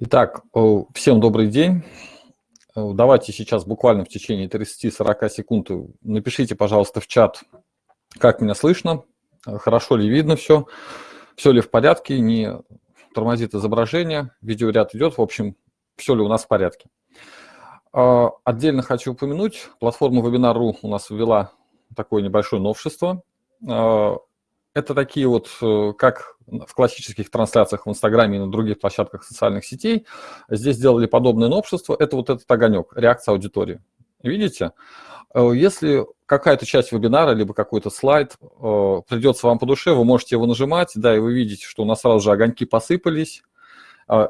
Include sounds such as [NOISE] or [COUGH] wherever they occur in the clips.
Итак, всем добрый день. Давайте сейчас буквально в течение 30-40 секунд напишите, пожалуйста, в чат, как меня слышно, хорошо ли видно все, все ли в порядке, не тормозит изображение, видеоряд идет, в общем, все ли у нас в порядке. Отдельно хочу упомянуть, платформа Webinar.ru у нас ввела такое небольшое новшество. Это такие вот, э, как в классических трансляциях в Инстаграме и на других площадках социальных сетей, здесь сделали подобное новшество. Это вот этот огонек, реакция аудитории. Видите? Э, если какая-то часть вебинара, либо какой-то слайд э, придется вам по душе, вы можете его нажимать, да, и вы видите, что у нас сразу же огоньки посыпались.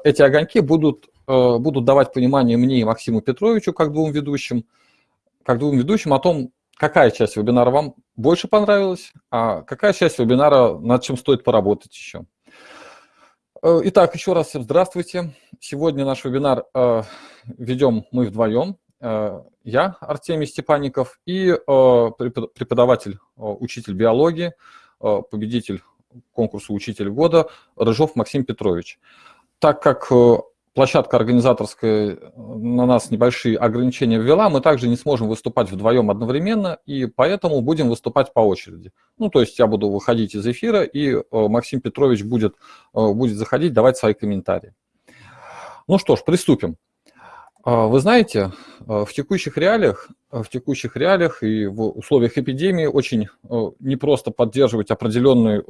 Эти огоньки будут, будут давать понимание мне и Максиму Петровичу, как двум ведущим, как двум ведущим о том, какая часть вебинара вам больше понравилась, а какая часть вебинара, над чем стоит поработать еще. Э, итак, еще раз всем здравствуйте. Сегодня наш вебинар э, ведем мы вдвоем. Э, я, Артемий Степанников, и э, преподаватель, э, учитель биологии, э, победитель конкурса «Учитель года» Рыжов Максим Петрович. Так как площадка организаторская э, на нас небольшие ограничения ввела, мы также не сможем выступать вдвоем одновременно, и поэтому будем выступать по очереди. Ну, то есть я буду выходить из эфира, и э, Максим Петрович будет, э, будет заходить, давать свои комментарии. Ну что ж, приступим. Вы знаете, в текущих реалиях, в текущих реалиях и в условиях эпидемии очень непросто поддерживать определенный,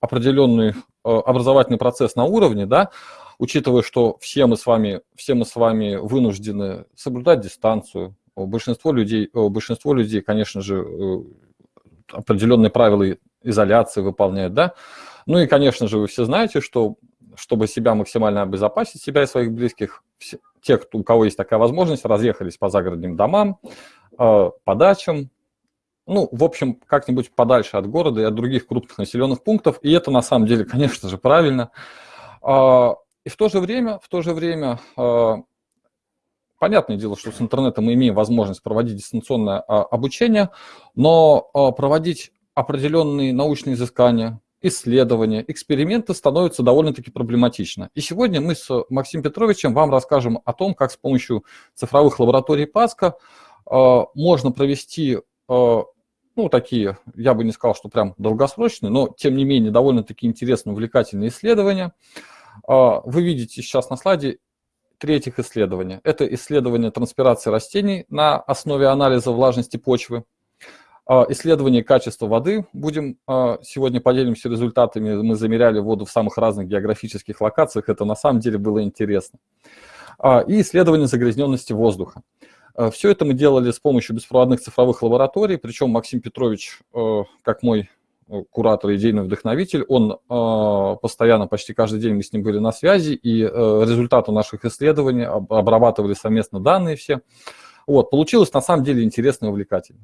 определенный образовательный процесс на уровне, да, учитывая, что все мы с вами, все мы с вами вынуждены соблюдать дистанцию, большинство людей, большинство людей, конечно же, э, определенные правила изоляции выполняют, да. Ну и, конечно же, вы все знаете, что чтобы себя максимально обезопасить, себя и своих близких, все, те, кто, у кого есть такая возможность, разъехались по загородным домам, э, по дачам, ну, в общем, как-нибудь подальше от города и от других крупных населенных пунктов. И это на самом деле, [LAUGHS] конечно же, правильно. А, и в то же время, в то же время, а, понятное дело, что с интернетом мы имеем возможность проводить дистанционное а, обучение, но а, проводить определенные научные изыскания, исследования, эксперименты становятся довольно-таки проблематично. И сегодня мы с Максимом Петровичем вам расскажем о том, как с помощью цифровых лабораторий ПАСКО можно провести ну, такие, я бы не сказал, что прям долгосрочные, но, тем не менее, довольно-таки интересные, увлекательные исследования – а, вы видите сейчас на слайде третьих исследования. Это исследование транспирации растений на основе анализа влажности почвы. А, исследование качества воды. Будем а, сегодня поделимся результатами. Мы замеряли воду в самых разных географических локациях. Это на самом деле было интересно. И исследование загрязненности воздуха. Все это мы делали с помощью беспроводных цифровых лабораторий, причем Максим Петрович, как мой куратор, идейный вдохновитель, он э, постоянно, почти каждый день мы с ним были на связи, и э, результаты наших исследований, об, обрабатывали совместно данные все. Вот, получилось на самом деле интересно и увлекательно.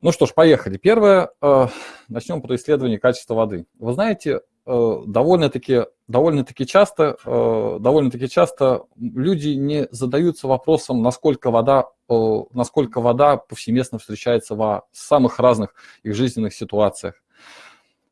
Ну что ж, поехали. Первое, э, начнем про исследование качества воды. Вы знаете, Э, довольно-таки довольно -таки часто, э, довольно -таки часто люди не задаются вопросом, насколько вода, э, насколько вода повсеместно встречается в самых разных их жизненных ситуациях.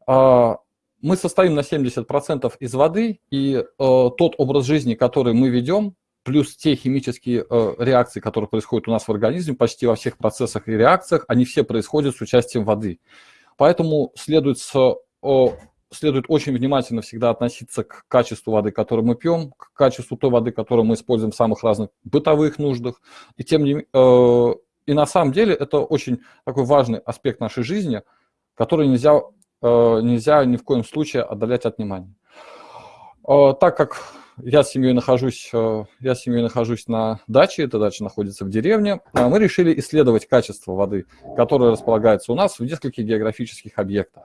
А, мы состоим на 70% из воды, и тот образ жизни, который мы ведем, плюс те химические реакции, которые происходят у нас в организме, почти во всех процессах и реакциях, они все происходят с участием воды. Поэтому следует с следует очень внимательно всегда относиться к качеству воды, которую мы пьем, к качеству той воды, которую мы используем в самых разных бытовых нуждах. И, тем не, э, и на самом деле это очень такой важный аспект нашей жизни, который нельзя, э, нельзя ни в коем случае отдалять от внимания. Э, так как я с семьей нахожусь, э, я с семьей нахожусь на даче, эта дача находится в деревне, э, мы решили исследовать качество воды, которое располагается у нас в нескольких географических объектах.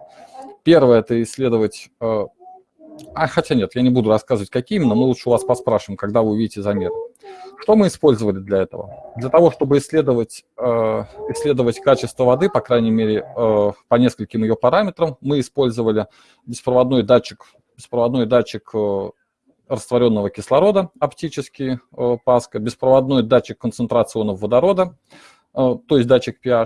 Первое – это исследовать... Э, а, хотя нет, я не буду рассказывать, какие именно, мы лучше у вас поспрашиваем, когда вы увидите замеры. Что мы использовали для этого? Для того, чтобы исследовать, э, исследовать качество воды, по крайней мере, э, по нескольким ее параметрам, мы использовали беспроводной датчик, беспроводной датчик растворенного кислорода, оптический ПАСКО, беспроводной датчик концентрации ионов водорода, то есть датчик pH,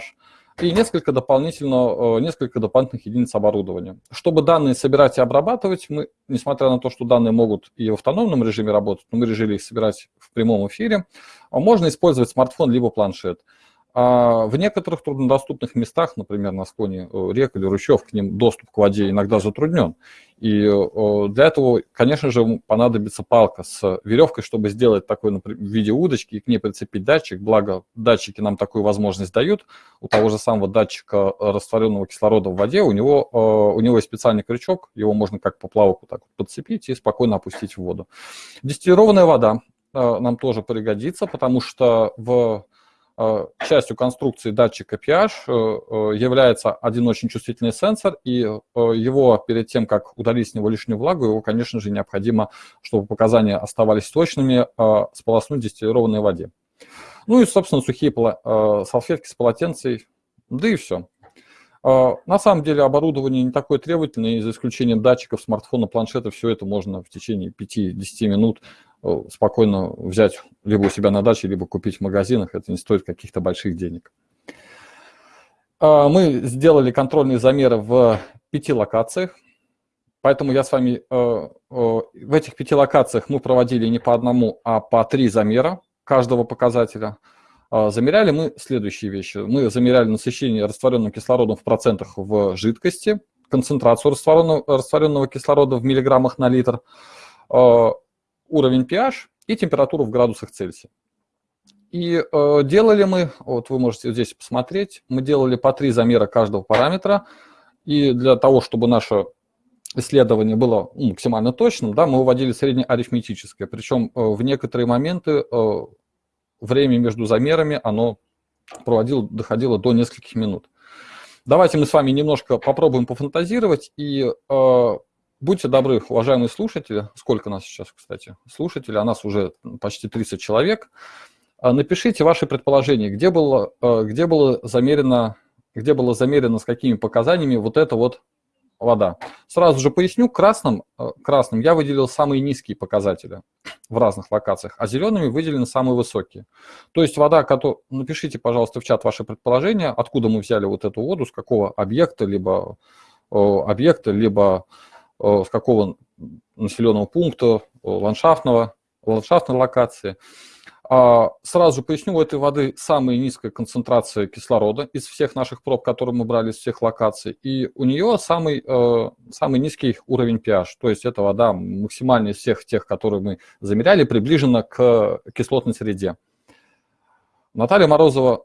и несколько, дополнительно, несколько дополнительных единиц оборудования. Чтобы данные собирать и обрабатывать, мы, несмотря на то, что данные могут и в автономном режиме работать, но мы решили их собирать в прямом эфире, можно использовать смартфон либо планшет. А в некоторых труднодоступных местах, например, на склоне э, рек или ручьев, к ним доступ к воде иногда затруднен. И э, для этого, конечно же, понадобится палка с веревкой, чтобы сделать такой например, в виде удочки и к ней прицепить датчик. Благо, датчики нам такую возможность дают. У того же самого датчика растворенного кислорода в воде, у него, э, у него есть специальный крючок, его можно как поплавку так подцепить и спокойно опустить в воду. Дистиллированная вода нам тоже пригодится, потому что в Э, частью конструкции датчика pH э, э, является один очень чувствительный сенсор, и его перед тем, как удалить с него лишнюю влагу, его, конечно же, необходимо, чтобы показания оставались точными, сполоснуть в дистиллированной воде. Ну и, собственно, сухие салфетки с полотенцей, да и все. На самом деле оборудование не такое требовательное, и за исключением датчиков, смартфона, планшета, все это можно в течение 5-10 минут Э, спокойно взять либо у себя на даче, либо купить в магазинах. Это не стоит каких-то больших денег. А, мы сделали контрольные замеры в пяти локациях. Поэтому я с вами э, э, в этих пяти локациях мы проводили не по одному, а по три замера каждого показателя. А, замеряли мы следующие вещи. Мы замеряли насыщение растворенным кислородом в процентах в жидкости, концентрацию растворенного, растворенного кислорода в миллиграммах на литр, а, уровень pH и температуру в градусах Цельсия. И э, делали мы, вот вы можете здесь посмотреть, мы делали по три замера каждого параметра. И для того, чтобы наше исследование было ну, максимально точным, да, мы выводили среднеарифметическое. Причем э, в некоторые моменты э, время между замерами оно проводило, доходило до нескольких минут. Давайте мы с вами немножко попробуем пофантазировать и э, Будьте добры, уважаемые слушатели, сколько нас сейчас, кстати, слушателей, а нас уже почти 30 человек, а, напишите ваши предположения, где было, а, где было замерено, где было замерено, с какими показаниями вот эта вот вода. Сразу же поясню, красным, а, красным я выделил самые низкие показатели в разных локациях, а зелеными выделены самые высокие. То есть вода, которую... Напишите, пожалуйста, в чат ваши предположения, откуда мы взяли вот эту воду, с какого объекта, либо объекта, либо Э, с какого населенного пункта, э, ландшафтного, ландшафтной локации. А, сразу поясню, у этой воды самая низкая концентрация кислорода из всех наших проб, которые мы брали из всех локаций, и у нее самый, э, самый низкий уровень pH, то есть эта вода максимально из всех тех, которые мы замеряли, приближена к кислотной среде. Наталья Морозова,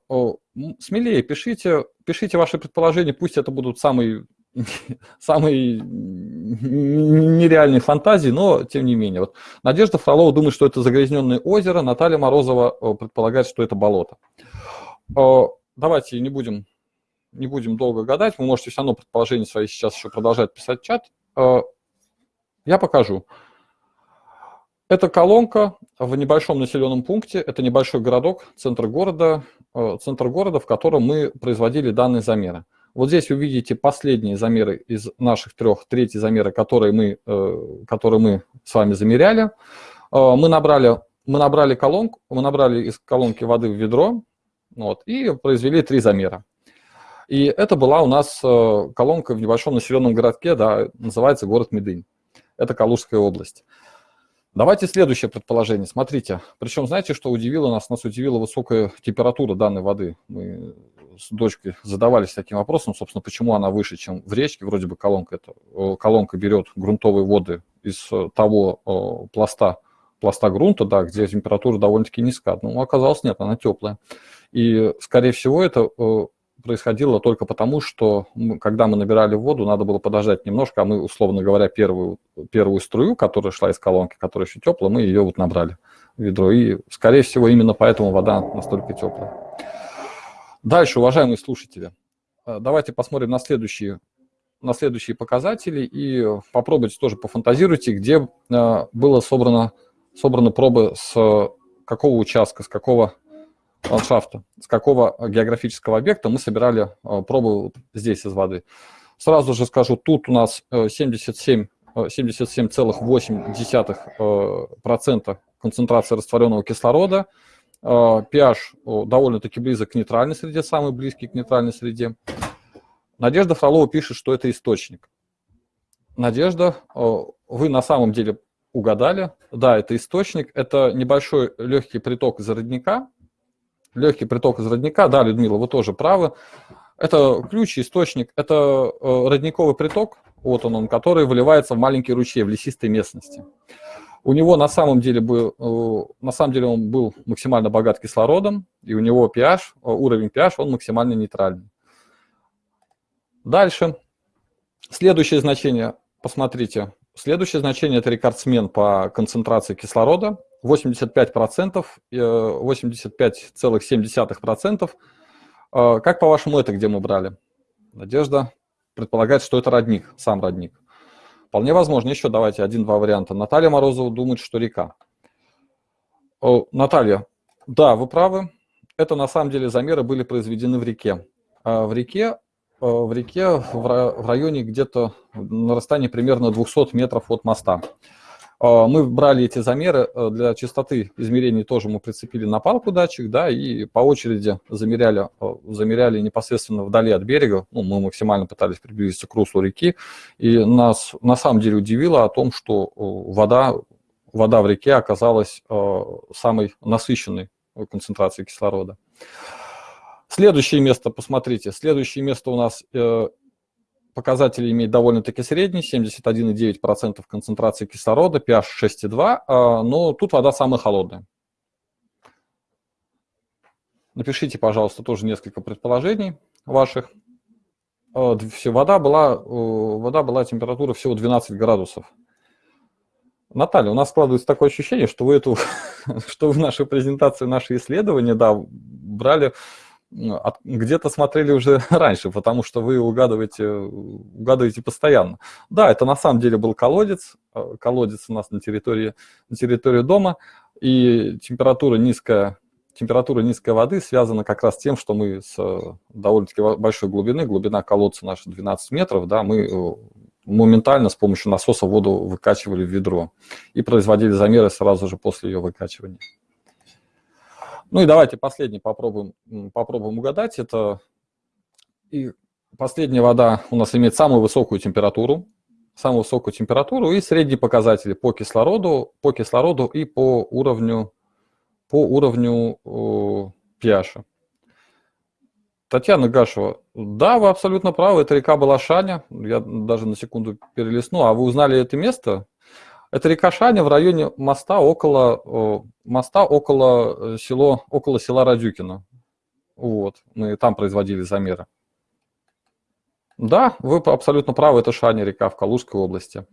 смелее пишите, пишите ваши предположения, пусть это будут самые [LAUGHS] самые нереальные фантазии, но тем не менее. Вот Надежда Фролова думает, что это загрязненное озеро, Наталья Морозова э, предполагает, что это болото. Э, давайте не будем, не будем долго гадать, вы можете все равно предположения свои сейчас еще продолжать писать в чат. Э, я покажу. Это колонка в небольшом населенном пункте, это небольшой городок, центр города, центр города, в котором мы производили данные замеры. Вот здесь вы видите последние замеры из наших трех, третий замеры, которые мы, э, которые мы с вами замеряли. Э, мы набрали, мы набрали колонку, мы набрали из колонки воды в ведро вот, и произвели три замера. И это была у нас э, колонка в небольшом населенном городке, да, называется город Медынь. Это Калужская область. Давайте следующее предположение. Смотрите, причем знаете, что удивило нас? Нас удивила высокая температура данной воды. Мы с дочкой задавались таким вопросом, собственно, почему она выше, чем в речке. Вроде бы колонка, это, колонка берет грунтовые воды из э, того о, пласта, пласта грунта, да, где температура довольно-таки низкая. Но оказалось нет, она теплая. И, скорее всего, это э, происходило только потому, что мы, когда мы набирали воду, надо было подождать немножко, а мы, условно говоря, первую, первую струю, которая шла из колонки, которая еще теплая, мы ее вот набрали в ведро. И, скорее всего, именно поэтому вода настолько теплая. Дальше, уважаемые слушатели, э, давайте посмотрим на следующие, на следующие показатели и попробуйте тоже пофантазируйте, где э, было собрано, собраны пробы с какого участка, с какого ландшафта, с какого географического объекта мы собирали э, пробы здесь из воды. Сразу же скажу, тут у нас 77 77,8% концентрация растворенного кислорода, pH довольно-таки близок к нейтральной среде, самый близкий к нейтральной среде. Надежда Фролова пишет, что это источник. Надежда, вы на самом деле угадали. Да, это источник. Это небольшой легкий приток из родника. Легкий приток из родника. Да, Людмила, вы тоже правы. Это ключ, источник. Это родниковый приток, вот он, он, который выливается в маленький ручей в лесистой местности. У него на самом деле был, э, на самом деле он был максимально богат кислородом, и у него pH, э, уровень pH, он максимально нейтральный. Дальше. Следующее значение, посмотрите. Следующее значение – это рекордсмен по концентрации кислорода. 85%, 85,7%. Э, как по-вашему это где мы брали? Надежда предполагает, что это родник, сам родник. Вполне возможно. Еще давайте один-два варианта. Наталья Морозова думает, что река. О, Наталья, да, вы правы. Это на самом деле замеры были произведены в реке. А в реке, э, в реке в районе где-то на расстоянии примерно 200 метров от моста. А, мы брали эти замеры э, для частоты измерений, тоже мы прицепили на палку датчик, да, и по очереди замеряли, э, замеряли непосредственно вдали от берега. Ну, мы максимально пытались приблизиться к руслу реки, и нас на самом деле удивило о том, что э, вода, вода в реке оказалась самой насыщенной концентрацией кислорода. Следующее место, посмотрите, следующее место у нас показатели имеют довольно-таки средний, 71,9% концентрации кислорода, pH 6,2, а, но тут вода самая холодная. Напишите, пожалуйста, тоже несколько предположений ваших. А, вода была, вода была температура всего 12 градусов. Наталья, у нас складывается такое ощущение, что вы эту, [LAUGHS] что в нашей презентации, наши исследования, да, брали где-то смотрели уже [LAUGHS] раньше, потому что вы угадываете, угадываете постоянно. Да, это на самом деле был колодец, э, колодец у нас на территории, на территории дома, и температура низкая, температура низкой воды связана как раз с тем, что мы с э, довольно-таки большой глубины, глубина колодца наша 12 метров, да, мы э, моментально с помощью насоса воду выкачивали в ведро и производили замеры сразу же после ее выкачивания. Ну и давайте последний попробуем, попробуем угадать. Это и последняя вода у нас имеет самую высокую температуру, самую высокую температуру и средние показатели по кислороду, по кислороду и по уровню, по уровню э, pH. Татьяна Гашева, да, вы абсолютно правы, это река Балашаня, я даже на секунду перелистну, а вы узнали это место? Это река Шаня в районе моста около, моста около, э, село, около села Радюкино. Вот, мы там производили замеры. Да, вы абсолютно правы, это Шаня река в Калужской области.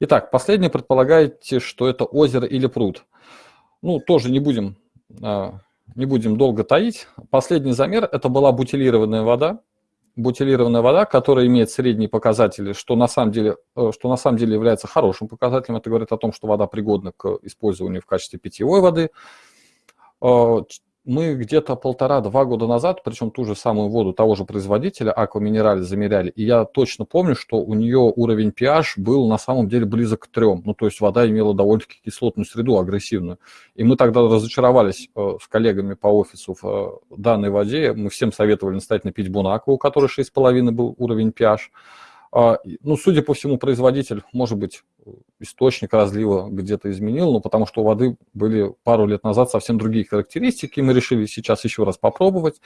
Итак, последнее предполагаете, что это озеро или пруд. Ну, тоже не будем, а, не будем долго таить. Последний замер – это была бутилированная вода, бутилированная вода, которая имеет средние показатели, что на самом деле, э, что на самом деле является хорошим показателем. Это говорит о том, что вода пригодна к использованию в качестве питьевой воды. Мы где-то полтора-два года назад, причем ту же самую воду того же производителя, Minerale, замеряли, и я точно помню, что у нее уровень pH был на самом деле близок к трем. Ну, то есть вода имела довольно-таки кислотную среду, агрессивную. И мы тогда разочаровались э, с коллегами по офису в э, данной воде. Мы всем советовали настоятельно пить Бонакву, у которой 6,5 был уровень pH. А, ну, судя по всему, производитель, может быть, источник разлива где-то изменил, но потому что у воды были пару лет назад совсем другие характеристики, мы решили сейчас еще раз попробовать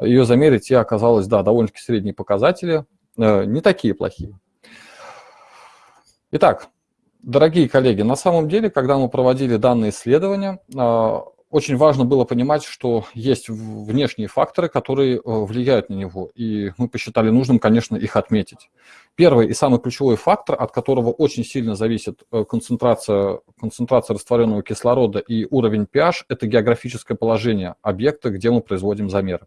ее замерить, и оказалось, да, довольно-таки средние показатели, э, не такие плохие. Итак, дорогие коллеги, на самом деле, когда мы проводили данные исследования, а, очень важно было понимать, что есть внешние факторы, которые э, влияют на него, и мы посчитали нужным, конечно, их отметить. Первый и самый ключевой фактор, от которого очень сильно зависит э, концентрация, концентрация растворенного кислорода и уровень pH, это географическое положение объекта, где мы производим замеры.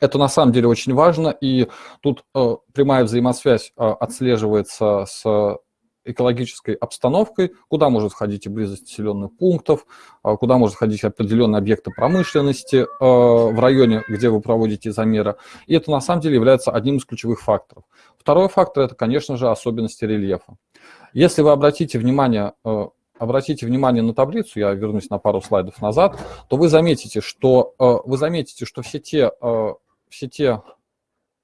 Это на самом деле очень важно, и тут э, прямая взаимосвязь э, отслеживается с экологической обстановкой, куда может входить и близость населенных пунктов, а, куда может входить определенные объекты промышленности а, в районе, где вы проводите замеры. И это на самом деле является одним из ключевых факторов. Второй фактор – это, конечно же, особенности рельефа. Если вы обратите внимание, а, обратите внимание на таблицу, я вернусь на пару слайдов назад, то вы заметите, что, вы заметите, что все те, все те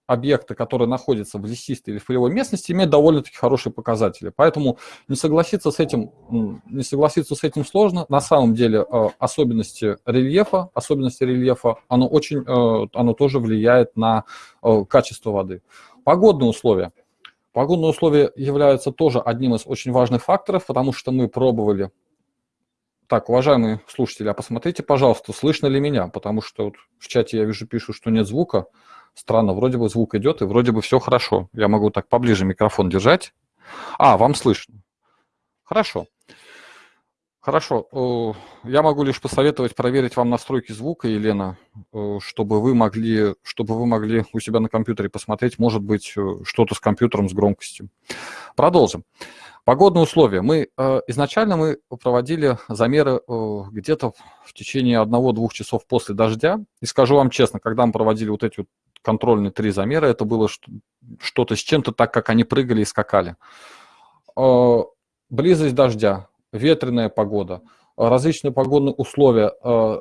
объекты, которые находятся в лесистой или полевой местности, имеют довольно-таки хорошие показатели. Поэтому не согласиться с этим, не согласиться с этим сложно. На самом деле э, особенности рельефа, особенности рельефа, оно, очень, оно тоже влияет на качество воды. Погодные условия. Погодные условия являются тоже одним из очень важных факторов, потому что мы пробовали... Так, уважаемые слушатели, а посмотрите, пожалуйста, слышно ли меня, потому что вот в чате я вижу, пишут, что нет звука. Странно, вроде бы звук идет, и вроде бы все хорошо. Я могу так поближе микрофон держать. А, вам слышно. Хорошо. Хорошо. Я могу лишь посоветовать проверить вам настройки звука, Елена, чтобы вы могли, чтобы вы могли у себя на компьютере посмотреть, может быть, что-то с компьютером, с громкостью. Продолжим. Погодные условия. Мы э, изначально мы проводили замеры где-то в течение одного-двух часов после дождя. И скажу вам честно, когда мы проводили вот эти вот контрольные три замера, это было что-то с чем-то так, как они прыгали и скакали. Близость дождя, ветреная погода, различные погодные условия, э,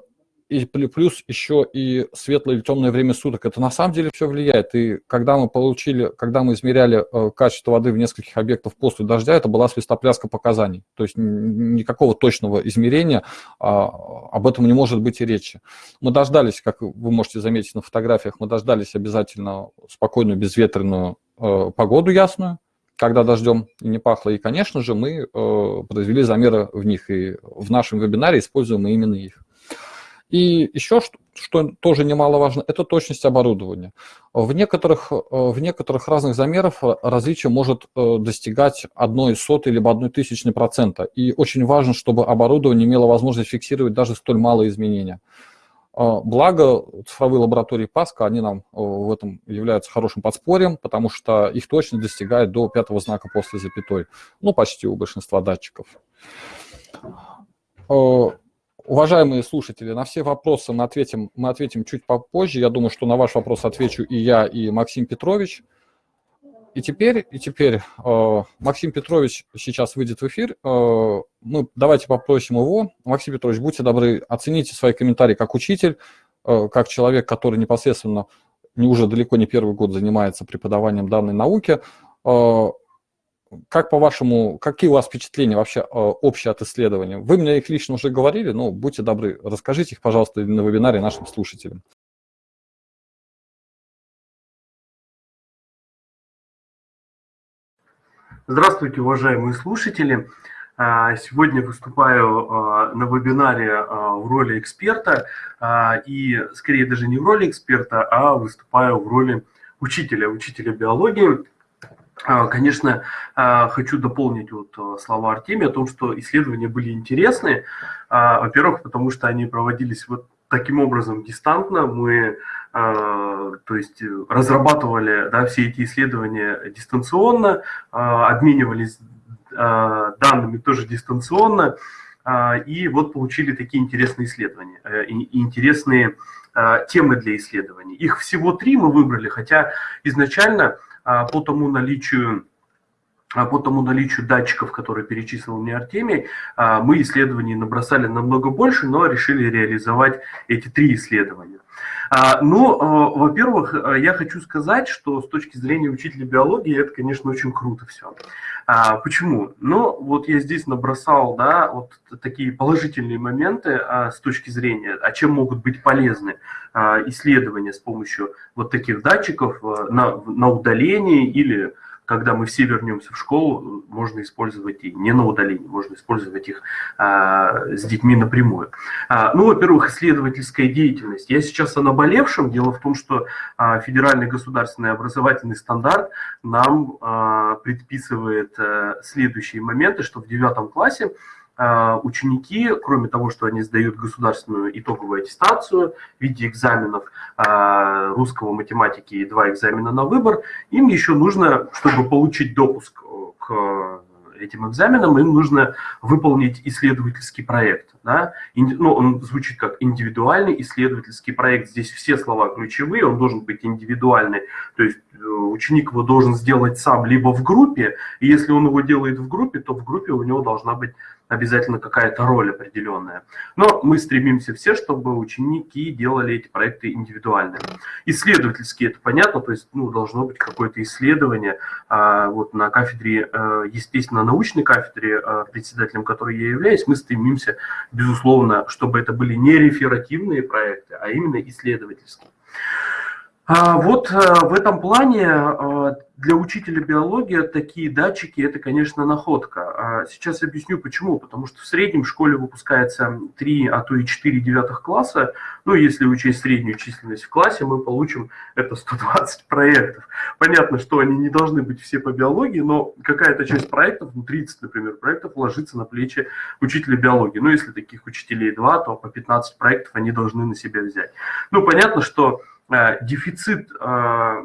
и плюс еще и светлое или темное время суток. Это на самом деле все влияет. И когда мы получили, когда мы измеряли э, качество воды в нескольких объектах после дождя, это была свистопляска показаний. То есть никакого точного измерения а, об этом не может быть и речи. Мы дождались, как вы можете заметить на фотографиях, мы дождались обязательно спокойную безветренную э, погоду ясную когда дождем не пахло. И, конечно же, мы э, произвели замеры в них, и в нашем вебинаре используем мы именно их. И еще, что, что тоже немаловажно, это точность оборудования. В некоторых, э, в некоторых разных замерах различие может э, достигать одной сотой либо одной тысячной процента. И очень важно, чтобы оборудование имело возможность фиксировать даже столь малые изменения. А, благо, цифровые лаборатории Паска, они нам в этом являются хорошим подспорьем, потому что их точность достигает до пятого знака после запятой. Ну, почти у большинства датчиков. Уважаемые слушатели, на все вопросы мы ответим, мы ответим чуть попозже. Я думаю, что на ваш вопрос отвечу и я, и Максим Петрович. И теперь, и теперь э, Максим Петрович сейчас выйдет в эфир. Э, мы давайте попросим его. Максим Петрович, будьте добры, оцените свои комментарии как учитель, э, как человек, который непосредственно не уже далеко не первый год занимается преподаванием данной науки. Э, как по-вашему, какие у вас впечатления вообще э, общие от исследования? Вы мне их лично уже говорили, но будьте добры, расскажите их, пожалуйста, на вебинаре нашим слушателям. Здравствуйте, уважаемые слушатели. А, сегодня выступаю а, на вебинаре а, в роли эксперта, и скорее даже не в роли эксперта, а выступаю в роли учителя, учителя биологии. Конечно, хочу дополнить вот слова Артемия о том, что исследования были интересны. Во-первых, потому что они проводились вот таким образом дистантно. Мы а, то есть разрабатывали да, все эти исследования дистанционно, а, обменивались а, данными тоже дистанционно, и вот получили такие интересные исследования, э, интересные темы для исследований. Их всего три мы выбрали, хотя изначально по тому наличию по тому наличию датчиков, которые перечислил мне Артемий, мы исследований набросали намного больше, но решили реализовать эти три исследования. А, ну, а, во-первых, а, я хочу сказать, что с точки зрения учителя биологии это, конечно, очень круто все. Почему? Ну, вот я здесь набросал, да, вот такие положительные моменты с точки зрения, а чем могут быть полезны исследования с помощью вот таких датчиков на, на удалении или когда мы все вернемся в школу, можно использовать и не на удалении, можно использовать их а, с детьми напрямую. А, ну, во-первых, исследовательская деятельность. Я сейчас о наболевшем. Дело в том, что а, федеральный государственный образовательный стандарт нам а, предписывает а, следующие моменты, что в девятом классе ученики, кроме того, что они сдают государственную итоговую аттестацию в виде экзаменов а, русского, математики и два экзамена на выбор, им еще нужно, чтобы получить допуск к этим экзаменам, им нужно выполнить исследовательский проект. Да? Ну, он звучит как индивидуальный исследовательский проект. Здесь все слова ключевые, он должен быть индивидуальный. То есть э, ученик его должен сделать сам либо в группе, и если он его делает в группе, то в группе у него должна быть обязательно какая-то роль определенная. Но мы стремимся все, чтобы ученики делали эти проекты индивидуально. Исследовательские, это понятно, то есть ну, должно быть какое-то исследование. А, вот на кафедре, э, естественно, научной кафедре, э, председателем которой я являюсь, мы стремимся, безусловно, чтобы это были не реферативные проекты, а именно исследовательские. А вот э, в этом плане э, для учителя биологии такие датчики – это, конечно, находка. А сейчас объясню почему. Потому что в среднем в школе выпускается 3, а то и 4 девятых класса. Ну, если учесть среднюю численность в классе, мы получим это 120 проектов. Понятно, что они не должны быть все по биологии, но какая-то часть проектов, ну, 30, например, проектов ложится на плечи учителя биологии. Ну, если таких учителей 2, то по 15 проектов они должны на себя взять. Ну, понятно, что дефицит, э,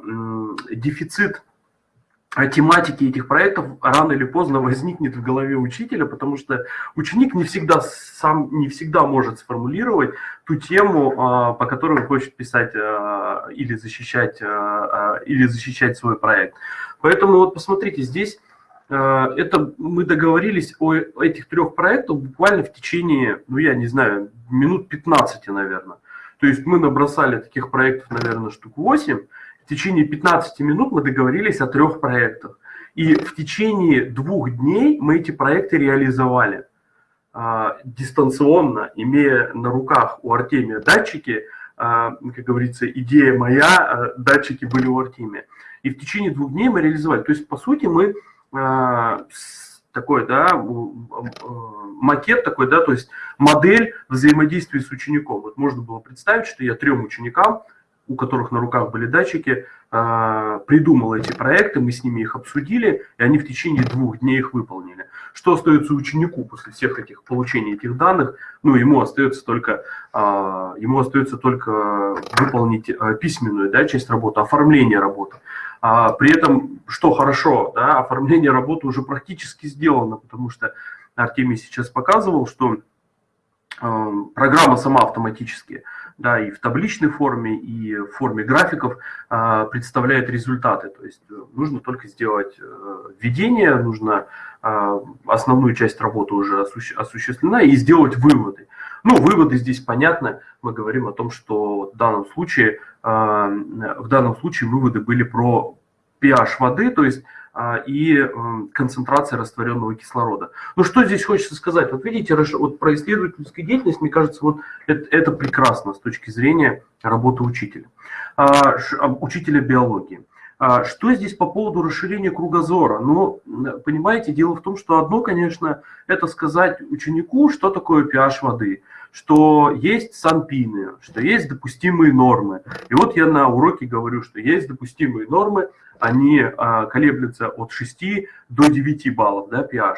дефицит тематики этих проектов рано или поздно возникнет в голове учителя, потому что ученик не всегда сам не всегда может сформулировать ту тему, э, по которой он хочет писать или защищать, или защищать свой проект. Поэтому вот посмотрите, здесь это мы договорились о этих трех проектах буквально в течение, ну я не знаю, минут 15, наверное. То есть мы набросали таких проектов, наверное, штук 8. В течение 15 минут мы договорились о трех проектах. И в течение двух дней мы эти проекты реализовали а, дистанционно, имея на руках у Артемия датчики, а, как говорится, идея моя, а, датчики были у Артемия. И в течение двух дней мы реализовали. То есть, по сути, мы а, такой, да, макет такой, да, то есть модель взаимодействия с учеником. Вот можно было представить, что я трем ученикам, у которых на руках были датчики, а, придумал эти проекты, мы с ними их обсудили, и они в течение двух дней их выполнили. Что остается ученику после всех этих получений этих данных? Ну, ему остается только, а, ему остается только выполнить а, письменную да, часть работы, оформление работы. При этом, что хорошо, да, оформление работы уже практически сделано, потому что Артемий сейчас показывал, что э, программа сама автоматически, да, и в табличной форме, и в форме графиков э, представляет результаты. То есть э, нужно только сделать введение, нужно основную часть работы уже осуществлена и сделать выводы. Ну, выводы здесь понятно. Мы говорим о том, что в данном случае, в данном случае выводы были про pH воды, то есть а, и концентрация растворенного кислорода. Ну что здесь хочется сказать? Вот видите, вот про исследовательскую деятельность, мне кажется, вот это, это прекрасно с точки зрения работы учителя, а, учителя биологии. А, что здесь по поводу расширения кругозора? Ну, понимаете, дело в том, что одно, конечно, это сказать ученику, что такое pH воды, что есть санпины, что есть допустимые нормы. И вот я на уроке говорю, что есть допустимые нормы, они а, колеблются от 6 до 9 баллов, да, pH.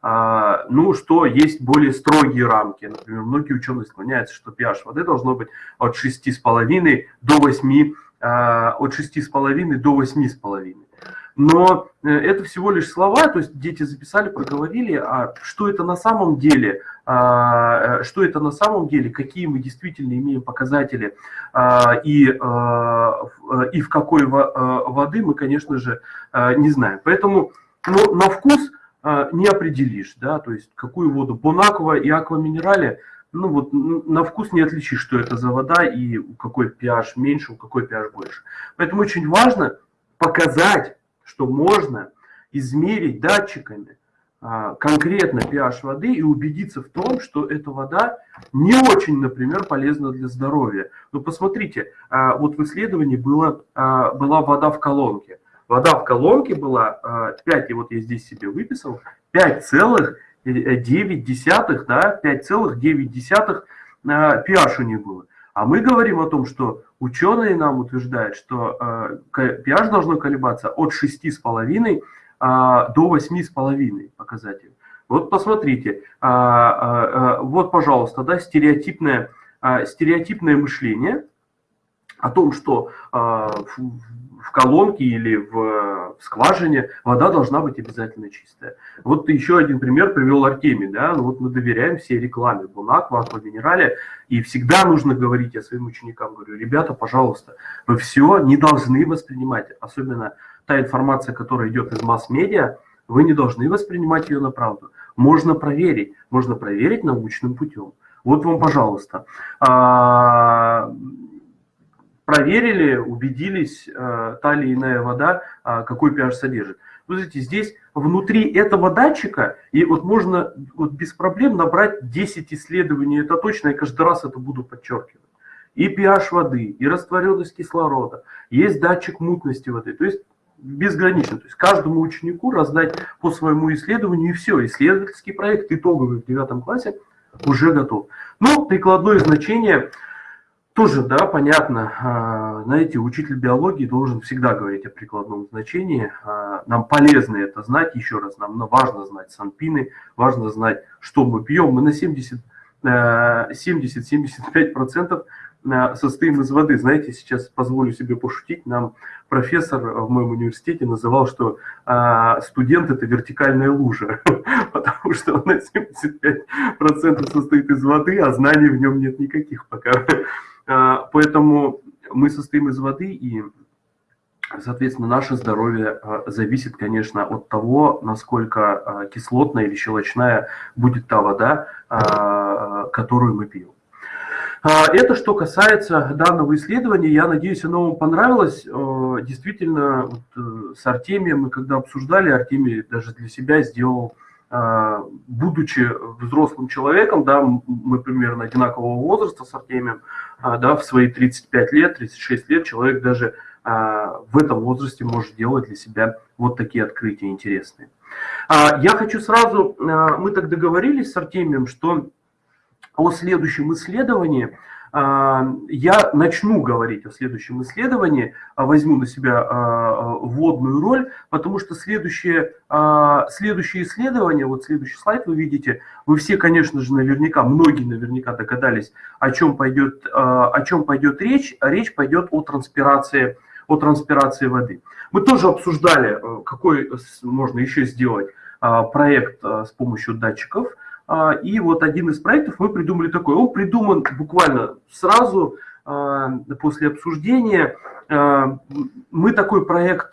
А, ну, что есть более строгие рамки. Например, многие ученые склоняются, что pH воды должно быть от 6,5 до 8, а, от 6,5 до 8,5. Но э, это всего лишь слова, то есть дети записали, проговорили, а что это на самом деле, а, э, что это на самом деле, какие мы действительно имеем показатели а, и, а, и в какой воды мы, конечно же, не знаем. Поэтому ну, на вкус не определишь, да, то есть какую воду, бонаква и акваминерале, ну вот на вкус не отличишь, что это за вода и у какой pH меньше, у какой pH больше. Поэтому очень важно показать что можно измерить датчиками а, конкретно pH воды и убедиться в том, что эта вода не очень, например, полезна для здоровья. Но посмотрите, а, вот в исследовании было, а, была вода в колонке. Вода в колонке была 5, и вот я здесь себе выписал, 5,9, да, 5,9 pH у них было. А мы говорим о том, что ученые нам утверждают, что э, pH должно колебаться от 6,5 а, до 8,5 показателей. Вот посмотрите, вот, пожалуйста, да, стереотипное, стереотипное мышление о том, что в колонке или в скважине вода должна быть обязательно чистая. Вот еще один пример привел Артемий, да, ну вот мы доверяем всей рекламе Бонаква, Акваминерале, и всегда нужно говорить я своим ученикам, говорю, ребята, пожалуйста, вы все не должны воспринимать, особенно та информация, которая идет из масс-медиа, вы не должны воспринимать ее на правду. можно проверить. Можно проверить научным путем. Вот вам, пожалуйста. Проверили, убедились, а, та или иная вода, а, какой pH содержит. Вы знаете, здесь внутри этого датчика, и вот можно вот без проблем набрать 10 исследований, это точно, я каждый раз это буду подчеркивать. И pH воды, и растворенность кислорода, есть датчик мутности воды. То есть безгранично. То есть каждому ученику раздать по своему исследованию и все. Исследовательский проект итоговый в девятом классе уже готов. Но прикладное значение тоже, да, понятно. А, знаете, учитель биологии должен всегда говорить о прикладном значении. А, нам полезно это знать, еще раз, нам важно знать санпины, важно знать, что мы пьем. Мы на 70 70-75% состоим из воды. Знаете, сейчас позволю себе пошутить, нам профессор в моем университете называл, что а, студент это вертикальная лужа, [LAUGHS] потому что он на 75% состоит из воды, а знаний в нем нет никаких пока. А, поэтому мы состоим из воды, и, соответственно, наше здоровье а, зависит, конечно, от того, насколько а, кислотная или щелочная будет та вода, которую мы пьем. Это что касается данного исследования. Я надеюсь, оно вам понравилось. Действительно, э, с Артемием мы когда обсуждали, Артемий даже для себя сделал, будучи взрослым человеком, да, мы примерно одинакового возраста с Артемием, а, да, в свои 35 лет, 36 лет человек даже в этом возрасте может делать для себя вот такие открытия интересные. Я хочу сразу, мы так договорились с Артемием, что о следующем исследовании, а, я начну говорить о следующем исследовании, а, возьму на себя а, вводную роль, потому что следующее, следующее исследование, вот следующий слайд вы видите, вы все, конечно же, наверняка, многие наверняка догадались, о чем пойдет, о чем пойдет речь. Речь пойдет о транспирации, о транспирации воды. Мы тоже обсуждали, какой можно еще сделать проект с помощью датчиков – а, и вот один из проектов мы придумали такой. Он придуман буквально сразу а, после обсуждения. А, мы такой проект,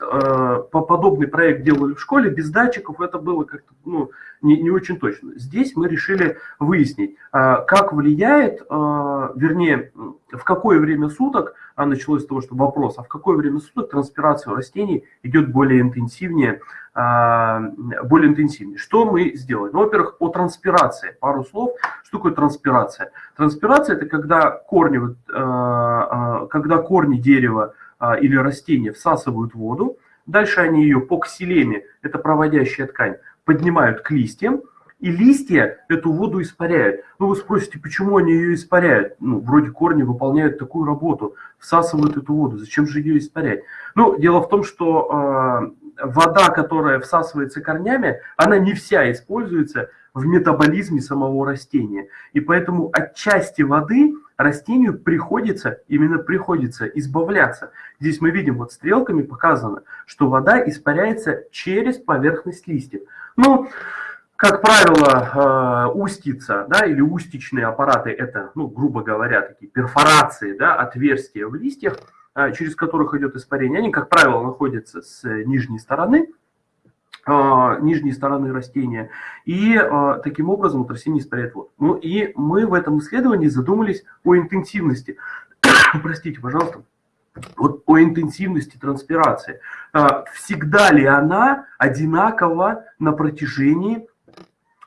подобный проект делали в школе, без датчиков это было как-то ну, не, не очень точно. Здесь мы решили выяснить, как влияет, вернее, в какое время суток, а началось с того, что вопрос, а в какое время суток транспирация растений идет более интенсивнее, а, более интенсивнее. Что мы сделали? Ну, во-первых, о транспирации. Пару слов. Что такое транспирация? Транспирация – это когда корни, а, а, когда корни дерева или растения всасывают воду, дальше они ее по ксилеме, это проводящая ткань, поднимают к листьям, и листья эту воду испаряют. Ну, вы спросите, почему они ее испаряют? Ну, вроде корни выполняют такую работу, всасывают эту воду, зачем же ее испарять? Ну, дело в том, что вода, которая всасывается корнями, она не вся используется в метаболизме самого растения. И поэтому от части воды растению приходится, именно приходится избавляться. Здесь мы видим, вот стрелками показано, что вода испаряется через поверхность листьев. Ну, как правило, э, устица, да, или устичные аппараты, это, ну, грубо говоря, такие перфорации, да, отверстия в листьях, через которых идет испарение, они, как правило, находятся с нижней стороны, а, нижней стороны растения, и а, таким образом вот растение испаряет воду. Ну и мы в этом исследовании задумались о интенсивности, [COUGHS] простите, пожалуйста, вот о интенсивности транспирации. Всегда ли она одинакова на протяжении,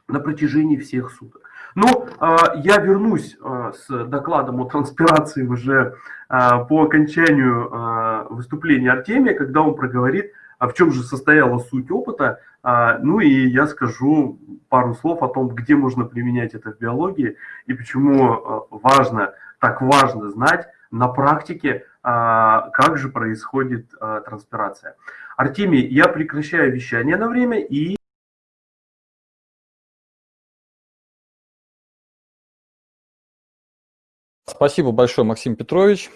на протяжении всех суток? Ну, я вернусь с докладом о транспирации уже по окончанию выступления Артемия, когда он проговорит, а в чем же состояла суть опыта. Ну и я скажу пару слов о том, где можно применять это в биологии и почему важно, так важно знать на практике, как же происходит транспирация. Артемий, я прекращаю вещание на время и Спасибо большое, Максим Петрович.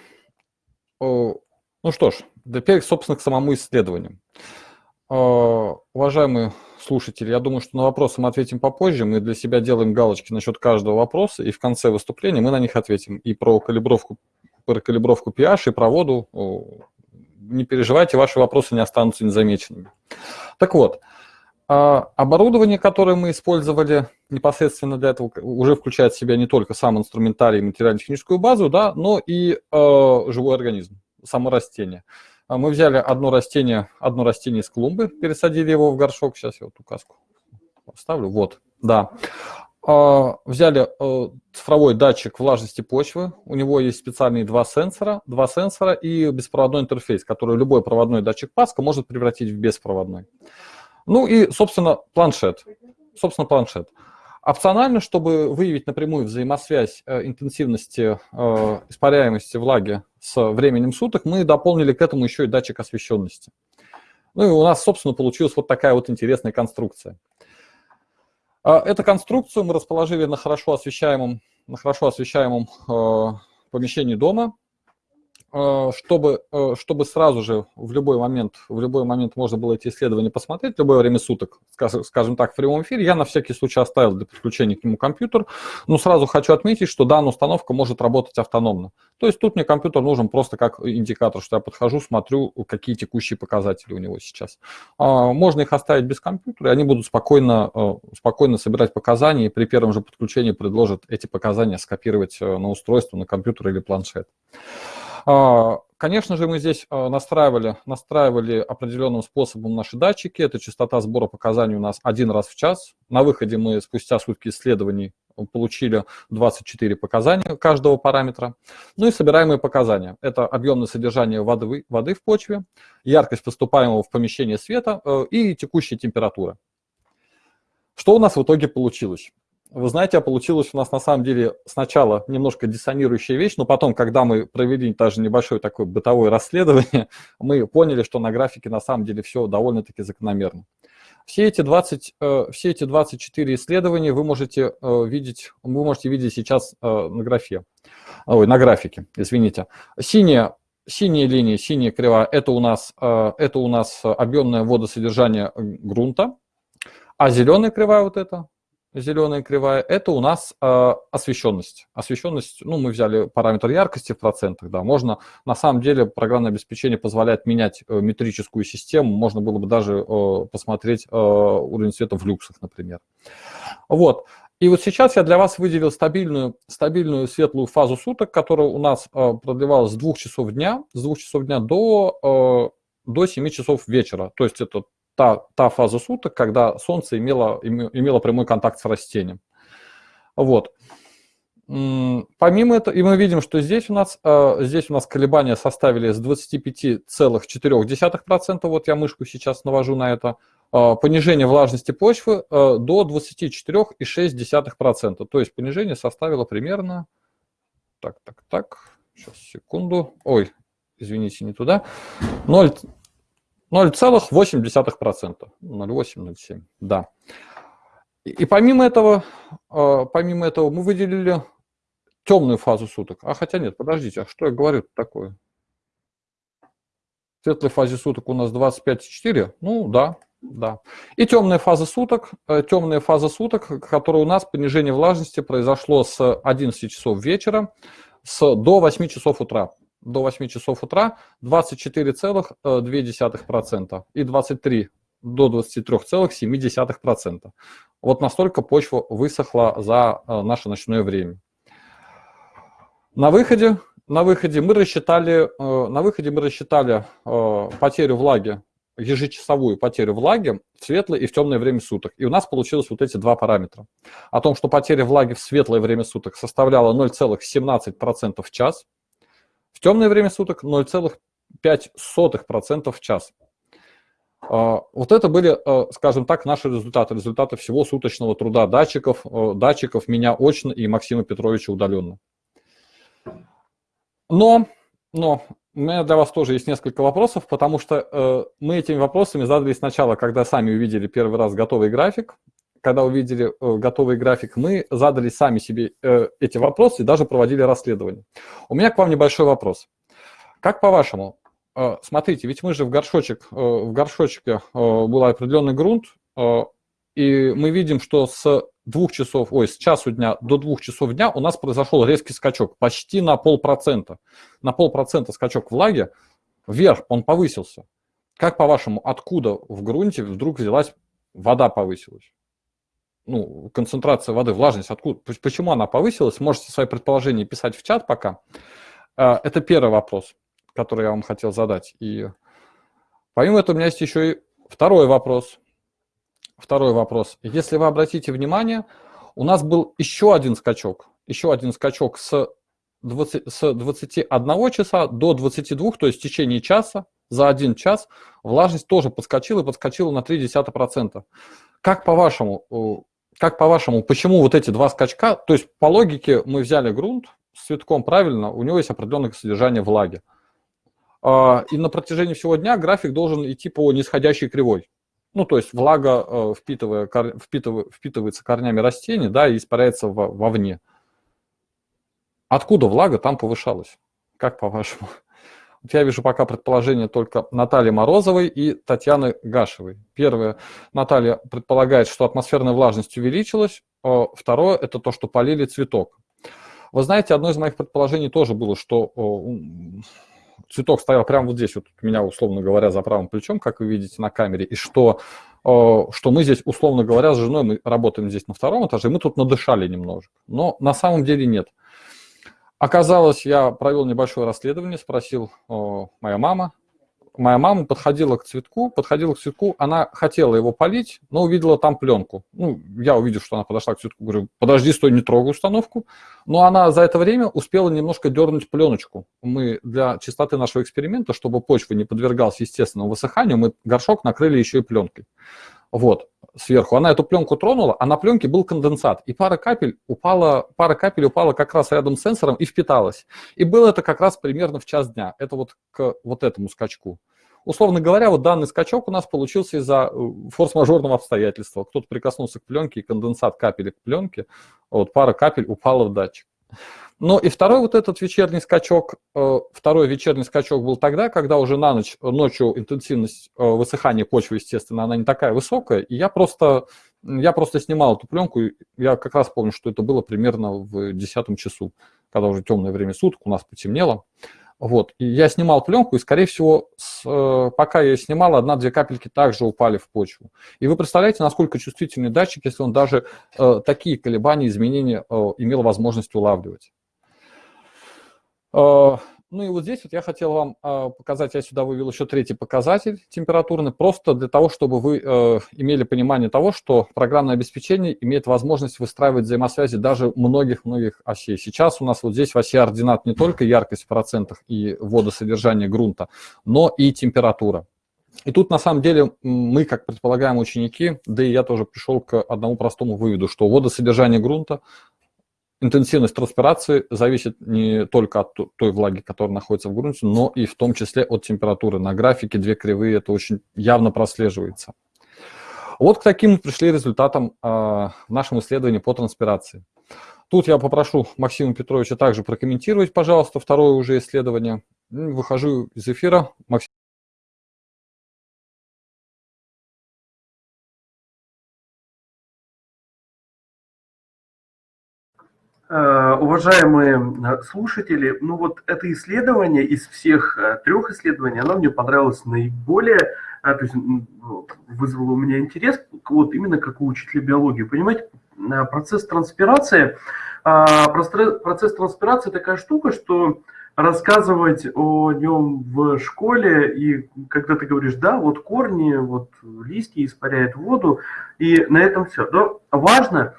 Ну что ж, теперь, собственно, к самому исследованию. Уважаемые слушатели, я думаю, что на вопросы мы ответим попозже. Мы для себя делаем галочки насчет каждого вопроса, и в конце выступления мы на них ответим. И про калибровку, про калибровку pH, и про воду. Не переживайте, ваши вопросы не останутся незамеченными. Так вот, оборудование, которое мы использовали непосредственно для этого, уже включает в себя не только сам инструментарий, материально-техническую базу, да, но и э, живой организм, само растение. А мы взяли одно растение, одно растение из клумбы, пересадили его в горшок. Сейчас я вот указку поставлю. Вот, да. А, взяли э, цифровой датчик влажности почвы. У него есть специальные два сенсора, два сенсора и беспроводной интерфейс, который любой проводной датчик Паска может превратить в беспроводной. Ну и, собственно, планшет. Собственно, планшет. Опционально, чтобы выявить напрямую взаимосвязь э, интенсивности э, испаряемости влаги с временем суток, мы дополнили к этому еще и датчик освещенности. Ну и у нас, собственно, получилась вот такая вот интересная конструкция. Э, эту конструкцию мы расположили на хорошо освещаемом, на хорошо освещаемом э, помещении дома. Э, чтобы, э, чтобы сразу же в любой момент, в любой момент можно было эти исследования посмотреть, в любое время суток, скажем так, в прямом эфире, я на всякий случай оставил для подключения к нему компьютер, но сразу хочу отметить, что данная установка может работать автономно. То есть тут мне компьютер нужен просто как индикатор, что я подхожу, смотрю, какие текущие показатели у него сейчас. А, можно их оставить без компьютера, и они будут спокойно, спокойно собирать показания, и при первом же подключении предложат эти показания скопировать на устройство, на компьютер или планшет. А, конечно же, мы здесь а, настраивали, настраивали определенным способом наши датчики. Это частота сбора показаний у нас один раз в час. На выходе мы спустя сутки исследований получили 24 показания каждого параметра. Ну и собираемые показания. Это объемное содержание воды, воды в почве, яркость поступаемого в помещение света э, и текущая температура. Что у нас в итоге получилось? Вы знаете, а получилось у нас на самом деле сначала немножко диссонирующая вещь, но потом, когда мы провели даже небольшое такое бытовое [LAUGHS] расследование, мы поняли, что на графике на самом деле все довольно-таки закономерно. Все эти, 20, э, все эти 24 исследования вы можете э, видеть, вы можете видеть сейчас э, на графе, ой, на графике, извините. Синяя, синяя линия, синяя кривая, это у нас, это у нас объемное водосодержание грунта, а зеленая кривая вот эта, зеленая кривая, это у нас э, освещенность. Освещенность, ну, мы взяли параметр яркости в процентах, да, можно, на самом деле, программное обеспечение позволяет менять э, метрическую систему, можно было бы даже э, посмотреть э, уровень света в люксах, например. Вот. И вот сейчас я для вас выделил стабильную, стабильную светлую фазу суток, которая у нас э, продлевалась с 2 часов дня, с 2 часов дня до, э, до 7 часов вечера. То есть это та, та фаза суток, когда Солнце имело, имело прямой контакт с растением. Вот. Помимо этого, и мы видим, что здесь у нас, э, здесь у нас колебания составили с 25,4%, вот я мышку сейчас навожу на это, э, понижение влажности почвы э, до 24,6%. То есть понижение составило примерно, так, так, так, сейчас, секунду, ой, извините, не туда, 0, 0,8%. 0,8-0,7, да. И, помимо этого, э, помимо этого мы выделили темную фазу суток. А хотя нет, подождите, а что я говорю такое? В светлой фазе суток у нас 25,4? Ну да, да. И темная фаза суток, э, темная фаза суток, которая у нас понижение влажности произошло с 11 часов вечера с, до 8 часов утра до 8 часов утра 24,2% и 23 до 23,7%. Вот настолько почва высохла за э, наше ночное время. На выходе, на выходе мы рассчитали, э, на выходе мы рассчитали э, потерю влаги, ежечасовую потерю влаги в светлое и в темное время суток. И у нас получилось вот эти два параметра. О том, что потеря влаги в светлое время суток составляла 0,17% в час – в темное время суток 0,5% в час. А, вот это были, а, скажем так, наши результаты, результаты всего суточного труда датчиков, а, датчиков меня очно и Максима Петровича удаленно. Но, но у меня для вас тоже есть несколько вопросов, потому что мы этими вопросами задались сначала, когда сами увидели первый раз готовый график, когда увидели э, готовый график, мы задали сами себе э, эти вопросы и даже проводили расследование. У меня к вам небольшой вопрос. Как по-вашему, э, смотрите, ведь мы же в горшочек, в горшочке был определенный грунт, и мы видим, что с двух часов, ой, с часу дня до двух часов дня у нас произошел резкий скачок, почти на полпроцента. На полпроцента скачок влаги вверх, он повысился. Как по-вашему, откуда в грунте вдруг взялась вода повысилась. Ну, концентрация воды, влажность, откуда, почему она повысилась, можете свои предположения писать в чат пока. А, это первый вопрос, который я вам хотел задать. И помимо этого у меня есть еще и второй вопрос. Второй вопрос. Если вы обратите внимание, у нас был еще один скачок. Еще один скачок с, 20, с 21 часа до 22, то есть в течение часа, за один час, влажность тоже подскочила и подскочила на 0,3%. Как по-вашему, как по-вашему, почему вот эти два скачка, то есть по логике мы взяли грунт с цветком правильно, у него есть определенное содержание влаги. А, и на протяжении всего дня график должен идти по нисходящей кривой. Ну, то есть влага э, впитывая, впитывая, впитывается корнями растений, да, и испаряется вовне. Откуда влага там повышалась? Как по-вашему? Я вижу пока предположение только Натальи Морозовой и Татьяны Гашевой. Первое, Наталья предполагает, что атмосферная влажность увеличилась. А второе, это то, что полили цветок. Вы знаете, одно из моих предположений тоже было, что цветок стоял прямо вот здесь, вот у меня, условно говоря, за правым плечом, как вы видите на камере, и что, что мы здесь, условно говоря, с женой, мы работаем здесь на втором этаже, и мы тут надышали немножко. Но на самом деле нет. Оказалось, я провел небольшое расследование, спросил моя мама, моя мама подходила к цветку, подходила к цветку, она хотела его полить, но увидела там пленку. Ну, я увидел, что она подошла к цветку, говорю, подожди, стой, не трогай установку. Но она за это время успела немножко дернуть пленочку. Мы для чистоты нашего эксперимента, чтобы почва не подвергалась естественному высыханию, мы горшок накрыли еще и пленкой. Вот, сверху. Она эту пленку тронула, а на пленке был конденсат. И пара капель упала, пара капель упала как раз рядом с сенсором и впиталась. И было это как раз примерно в час дня. Это вот к вот этому скачку. Условно говоря, вот данный скачок у нас получился из-за э, форс-мажорного обстоятельства. Кто-то прикоснулся к пленке, и конденсат капели к пленке, вот пара капель упала в датчик. Но и второй вот этот вечерний скачок, э, второй вечерний скачок был тогда, когда уже на ночь, ночью интенсивность э, высыхания почвы, естественно, она не такая высокая, и я просто, я просто снимал эту пленку, я как раз помню, что это было примерно в 10 часу, когда уже темное время суток, у нас потемнело. Вот. И я снимал пленку, и, скорее всего, с, э, пока я снимал, одна-две капельки также упали в почву. И вы представляете, насколько чувствительный датчик, если он даже э, такие колебания, изменения э, имел возможность улавливать. Э, ну и вот здесь вот я хотел вам э, показать, я сюда вывел еще третий показатель температурный, просто для того, чтобы вы э, имели понимание того, что программное обеспечение имеет возможность выстраивать взаимосвязи даже многих-многих осей. Сейчас у нас вот здесь в оси ординат не только яркость в процентах и водосодержание грунта, но и температура. И тут на самом деле мы, как предполагаем ученики, да и я тоже пришел к одному простому выводу, что водосодержание грунта интенсивность транспирации зависит не только от той влаги, которая находится в грунте, но и в том числе от температуры. На графике две кривые это очень явно прослеживается. Вот к таким пришли результатам в нашем исследовании по транспирации. Тут я попрошу Максима Петровича также прокомментировать, пожалуйста, второе уже исследование. Выхожу из эфира. Максим уважаемые э, слушатели, ну вот это исследование из всех э, трех исследований, оно мне понравилось наиболее, то есть вызвало у меня интерес, вот именно как у учителя биологии. Понимаете, процесс транспирации, процесс транспирации такая штука, что рассказывать о нем в школе, и когда ты говоришь, да, вот корни, вот листья испаряют воду, и на этом все. Но важно,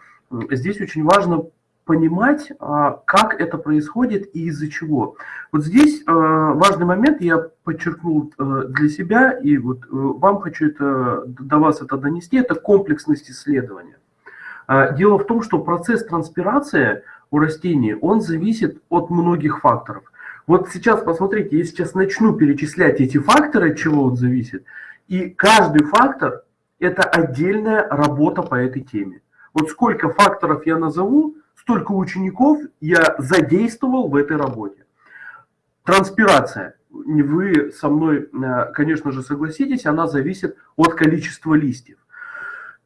здесь очень важно понимать, а, как это происходит и из-за чего. Вот здесь а, важный момент я подчеркнул э, для себя, и вот э, вам хочу это, до вас это донести, это комплексность исследования. А, дело в том, что процесс транспирации у растений, он зависит от многих факторов. Вот сейчас, посмотрите, я сейчас начну перечислять эти факторы, от чего он зависит, и каждый фактор – это отдельная работа по этой теме. Вот сколько факторов я назову, столько учеников я задействовал в этой работе. Транспирация. Вы со мной, э, конечно же, согласитесь, она зависит от количества листьев.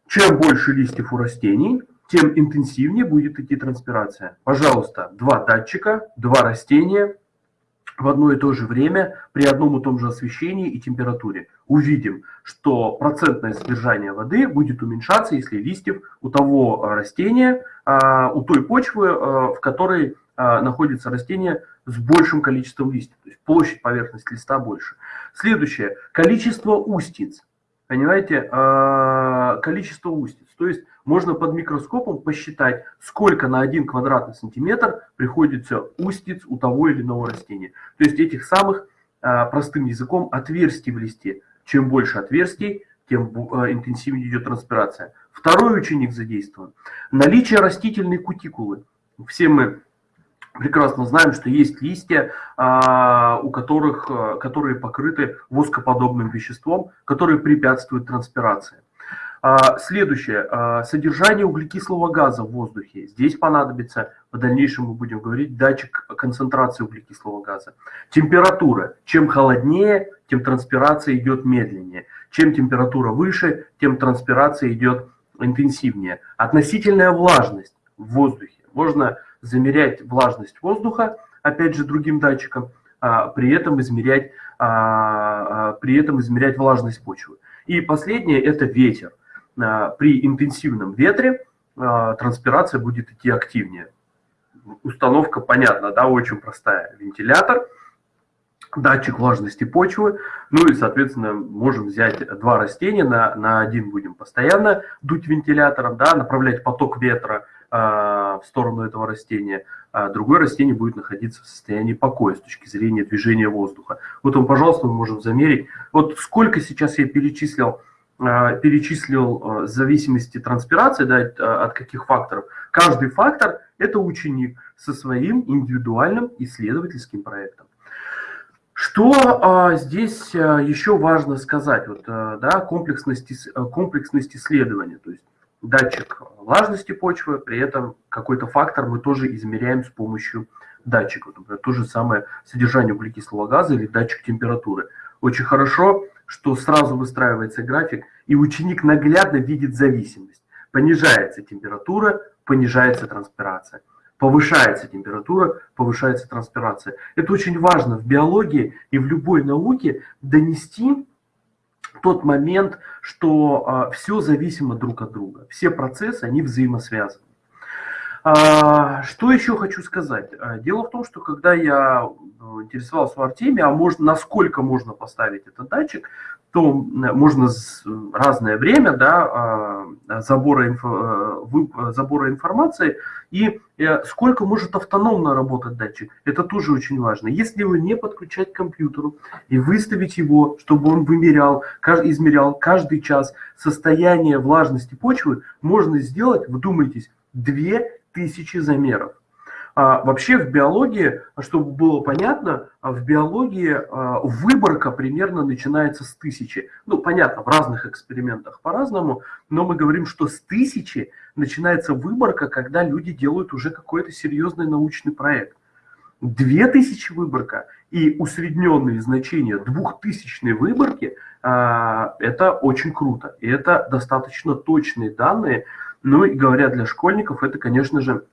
Чем больше листьев у растений, тем интенсивнее будет идти транспирация. Пожалуйста, два датчика, два растения, в одно и то же время при одном и том же освещении и температуре. Увидим, что процентное содержание воды будет уменьшаться, если листьев у того растения, у той почвы, в которой находится растение с большим количеством листьев. То есть площадь поверхности листа больше. Следующее. Количество устиц. Понимаете, количество устиц. То есть можно под микроскопом посчитать, сколько на один квадратный сантиметр приходится устиц у того или иного растения. То есть этих самых, а, простым языком, отверстий в листе. Чем больше отверстий, тем а, интенсивнее идет транспирация. Второй ученик задействован. Наличие растительной кутикулы. Все мы прекрасно знаем, что есть листья, а, у которых, которые покрыты воскоподобным веществом, которые препятствуют транспирации. А, следующее. А, содержание углекислого газа в воздухе. Здесь понадобится, в дальнейшем мы будем говорить, датчик концентрации углекислого газа. Температура. Чем холоднее, тем транспирация идет медленнее. Чем температура выше, тем транспирация идет интенсивнее. Относительная влажность в воздухе. Можно замерять влажность воздуха, опять же, другим датчиком, а, при этом измерять, при этом измерять влажность почвы. И последнее – это ветер. А, при интенсивном ветре а, транспирация будет идти активнее. Установка понятна, да, очень простая. Вентилятор, датчик влажности почвы, ну и, соответственно, можем взять два растения, на, на один будем постоянно дуть вентилятором, да, направлять поток ветра в сторону этого растения, а другое растение будет находиться в состоянии покоя с точки зрения движения воздуха. Вот он, пожалуйста, мы можем замерить. Вот сколько сейчас я перечислил Э, перечислил э, зависимости транспирации, да, от каких факторов. Каждый фактор – это ученик со своим индивидуальным исследовательским проектом. Что а, здесь а, еще важно сказать? Вот, а, да, комплексность, комплексность исследования, то есть датчик влажности почвы, при этом какой-то фактор мы тоже измеряем с помощью датчика. Например, то же самое содержание углекислого газа или датчик температуры. Очень хорошо что сразу выстраивается график, и ученик наглядно видит зависимость. Понижается температура, понижается транспирация. Повышается температура, повышается транспирация. Это очень важно в биологии и в любой науке донести тот момент, что а, все зависимо друг от друга. Все процессы, они взаимосвязаны. А, что еще хочу сказать? А, дело в том, что когда я э, интересовался в Артеме, а можно, насколько можно поставить этот датчик, то можно разное время да, а, забора, инфо, э, забора информации и э, сколько может автономно работать датчик. Это тоже очень важно. Если его не подключать к компьютеру и выставить его, чтобы он вымерял, измерял каждый час состояние влажности почвы, можно сделать, вдумайтесь, две тысячи замеров. А вообще в биологии, чтобы было понятно, а в биологии а, выборка примерно начинается с тысячи. Ну, понятно, в разных экспериментах по-разному, но мы говорим, что с тысячи начинается выборка, когда люди делают уже какой-то серьезный научный проект. Две тысячи выборка и усредненные значения двухтысячной выборки а, – это очень круто. И это достаточно точные данные, ну и говоря для школьников, это, конечно же,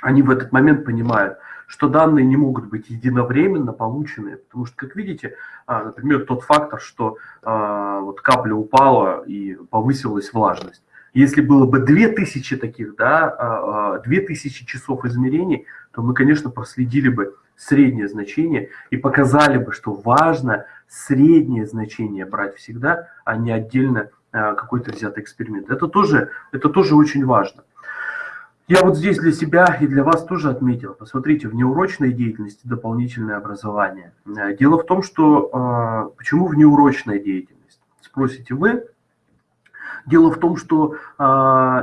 они в этот момент понимают, что данные не могут быть единовременно получены, потому что, как видите, а, например, тот фактор, что а, вот капля упала и повысилась влажность. Если было бы 2000 таких, да, 2000 а, часов измерений, то мы, конечно, проследили бы среднее значение и показали бы, что важно среднее значение брать всегда, а не отдельно какой-то взятый эксперимент. Это тоже, это тоже очень важно. Я вот здесь для себя и для вас тоже отметил. Посмотрите, в неурочной деятельности дополнительное образование. Э, дело в том, что э, почему в неурочная деятельность? Спросите вы. Дело в том, что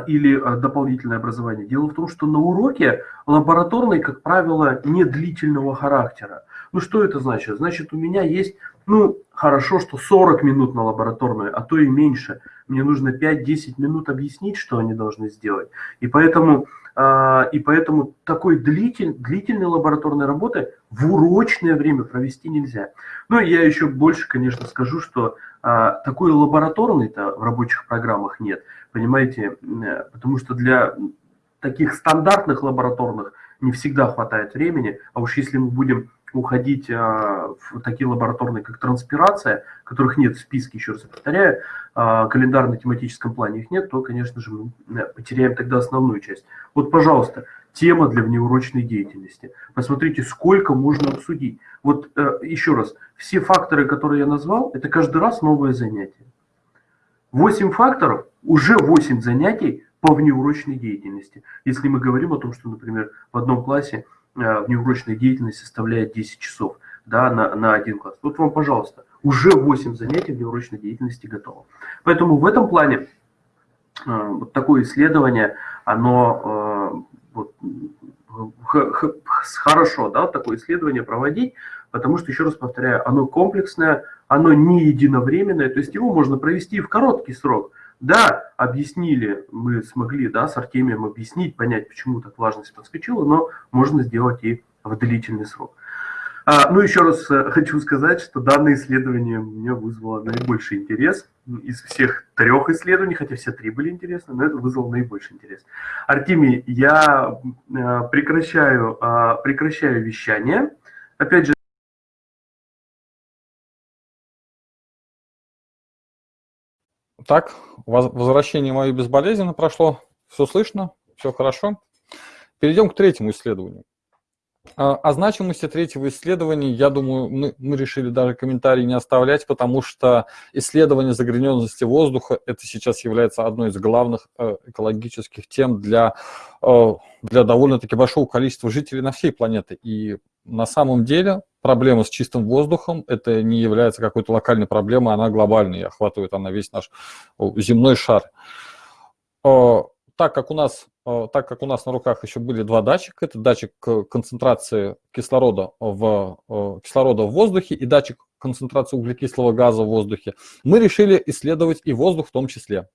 или дополнительное образование. Дело в том, что на уроке лабораторный, как правило, не длительного характера. Ну что это значит? Значит, у меня есть ну, хорошо, что 40 минут на лабораторную, а то и меньше. Мне нужно 5-10 минут объяснить, что они должны сделать. И поэтому, э, и поэтому такой длитель, длительной лабораторной работы в урочное время провести нельзя. Ну, я еще больше, конечно, скажу, что э, такой лабораторной-то в рабочих программах нет. Понимаете, э, потому что для таких стандартных лабораторных не всегда хватает времени, а уж если мы будем уходить а, в такие лабораторные, как транспирация, которых нет в списке, еще раз повторяю, а, календарно-тематическом плане их нет, то, конечно же, мы э, потеряем тогда основную часть. Вот, пожалуйста, тема для внеурочной деятельности. Посмотрите, сколько можно обсудить. Вот э, еще раз, все факторы, которые я назвал, это каждый раз новое занятие. 8 факторов, уже 8 занятий по внеурочной деятельности. Если мы говорим о том, что, например, в одном классе Э, внеурочная деятельность составляет 10 часов да, на, на один класс. Вот вам, пожалуйста, уже 8 занятий внеурочной деятельности готово. Поэтому в этом плане э, вот такое исследование, оно э, вот, хорошо, да, такое исследование проводить, потому что, еще раз повторяю, оно комплексное, оно не единовременное, то есть его можно провести в короткий срок – да, объяснили, мы смогли да, с Артемием объяснить, понять, почему так важность подскочила, но можно сделать и в длительный срок. А, ну, еще раз э, хочу сказать, что данное исследование меня вызвало наибольший интерес из всех трех исследований, хотя все три были интересны, но это вызвало наибольший интерес. Артемий, я э, прекращаю, а, прекращаю вещание. Опять же, Так, возвращение мое безболезненно прошло, все слышно, все хорошо. Перейдем к третьему исследованию. А, о значимости третьего исследования, я думаю, мы, мы решили даже комментарий не оставлять, потому что исследование загрязненности воздуха это сейчас является одной из главных э, экологических тем для, э, для довольно-таки большого количества жителей на всей планете. И на самом деле проблема с чистым воздухом, это не является какой-то локальной проблемой, она глобальная, и охватывает она весь наш земной шар. Так как у нас, так как у нас на руках еще были два датчика, это датчик концентрации кислорода в, кислорода в воздухе и датчик концентрации углекислого газа в воздухе, мы решили исследовать и воздух в том числе.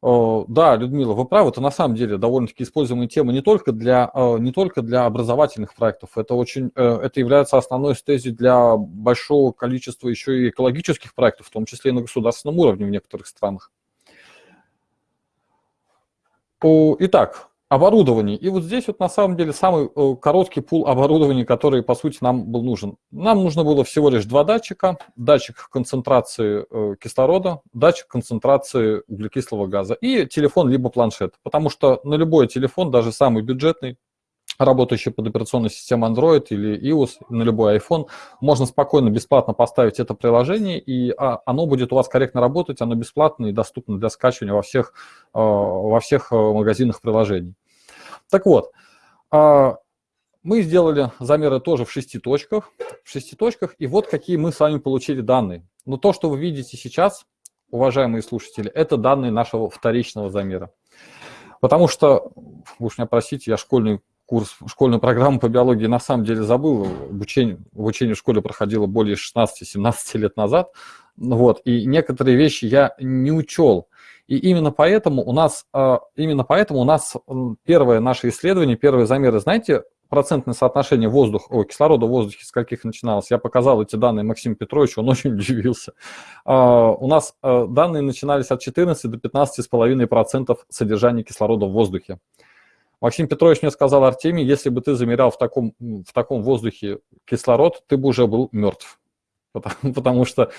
Да, Людмила, вы правы, это на самом деле довольно-таки используемая тема не только для, не только для образовательных проектов, это, очень, э, это является основной стезией для большого количества еще и экологических проектов, в том числе и на государственном уровне в некоторых странах. Итак, Оборудование. И вот здесь вот на самом деле самый э, короткий пул оборудования, который по сути нам был нужен. Нам нужно было всего лишь два датчика. Датчик концентрации э, кислорода, датчик концентрации углекислого газа и телефон либо планшет. Потому что на любой телефон, даже самый бюджетный, работающий под операционной системой Android или iOS, на любой iPhone, можно спокойно, бесплатно поставить это приложение, и а, оно будет у вас корректно работать, оно бесплатно и доступно для скачивания во всех, э, во всех э, магазинах приложений. Так вот, а, мы сделали замеры тоже в шести точках, в шести точках, и вот какие мы с вами получили данные. Но то, что вы видите сейчас, уважаемые слушатели, это данные нашего вторичного замера. Потому что, вы уж меня простите, я школьный курс, школьную программу по биологии на самом деле забыл. Обучение, обучение в школе проходило более 16-17 лет назад. Вот, и некоторые вещи я не учел. И именно поэтому у нас, а, именно поэтому у нас первое наше исследование, первые замеры, знаете, процентное соотношение воздуха, о, кислорода в воздухе с каких начиналось. Я показал эти данные Максиму Петровичу, он [LAUGHS] очень удивился. Uh, у нас uh, данные начинались от 14 до 15,5% содержания кислорода в воздухе. Максим Петрович мне сказал, Артемий, если бы ты замерял в таком, в таком воздухе кислород, ты бы уже был мертв. Потому, потому что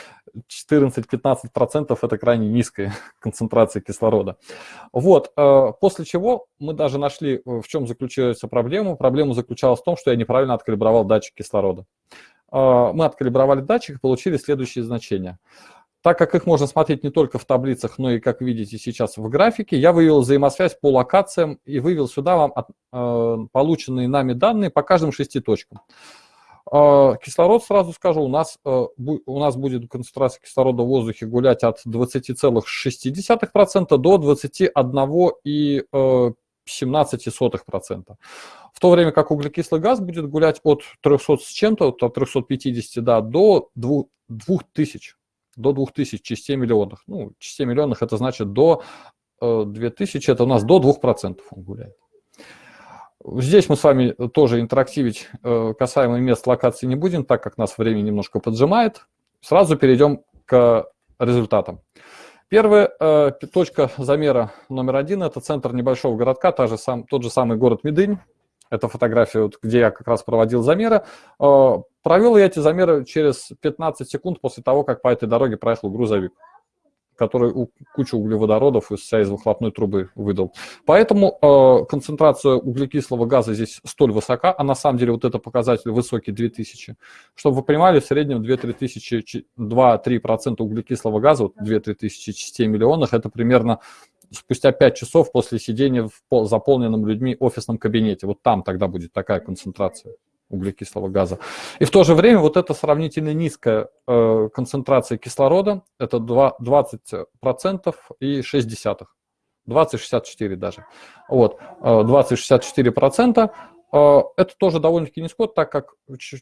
14-15% это крайне низкая [LAUGHS] концентрация кислорода. Вот, э, после чего мы даже нашли, э, в чем заключается проблема. Проблема заключалась в том, что я неправильно откалибровал датчик кислорода. Э, мы откалибровали датчик и получили следующие значения. Так как их можно смотреть не только в таблицах, но и, как видите сейчас, в графике, я вывел взаимосвязь по локациям и вывел сюда вам от, э, полученные нами данные по каждым шести точкам. Э, кислород, сразу скажу, у нас, э, бу, у нас будет концентрация кислорода в воздухе гулять от 20,6% до 21,17%. В то время как углекислый газ будет гулять от 300 с чем-то, от 350 да, до 2000 до 2000 частей миллионных. Ну, частей миллионных это значит до 2000, э, это у нас до 2% он гуляет. Здесь мы с вами тоже интерактивить э, касаемо мест локации не будем, так как нас время немножко поджимает. Сразу перейдем к результатам. Первая э, точка замера номер один – это центр небольшого городка, та же сам, тот же самый город Медынь. Это фотография, вот, где я как раз проводил замеры. Э, провел я эти замеры через 15 секунд после того, как по этой дороге проехал грузовик который кучу углеводородов из себя из выхлопной трубы выдал. Поэтому э, концентрация углекислого газа здесь столь высока, а на самом деле вот это показатель высокий 2000. Чтобы вы понимали, в среднем 2-3 тысячи, 2-3% углекислого газа, вот 2-3 тысячи частей миллионах, это примерно спустя 5 часов после сидения в заполненном людьми офисном кабинете. Вот там тогда будет такая концентрация углекислого газа. И в то же время вот эта сравнительно низкая э, концентрация кислорода, это 2, 20% и 6 десятых. 20-64 даже. Вот, 20-64%. Э, это тоже довольно-таки низко, так как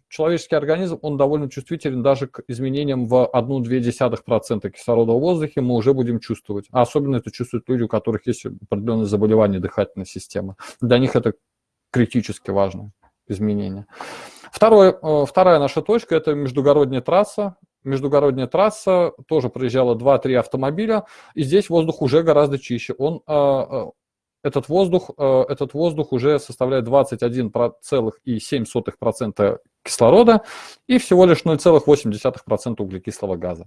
человеческий организм, он довольно чувствителен даже к изменениям в 1,2% кислорода в воздухе мы уже будем чувствовать. А особенно это чувствуют люди, у которых есть определенные заболевания дыхательной системы. Для них это критически важно изменения. Второе, э, вторая наша точка – это междугородняя трасса. Междугородняя трасса тоже проезжала 2-3 автомобиля, и здесь воздух уже гораздо чище. Он, э, э, этот, воздух, этот воздух уже составляет 21,7% кислорода и всего лишь 0,8% углекислого газа.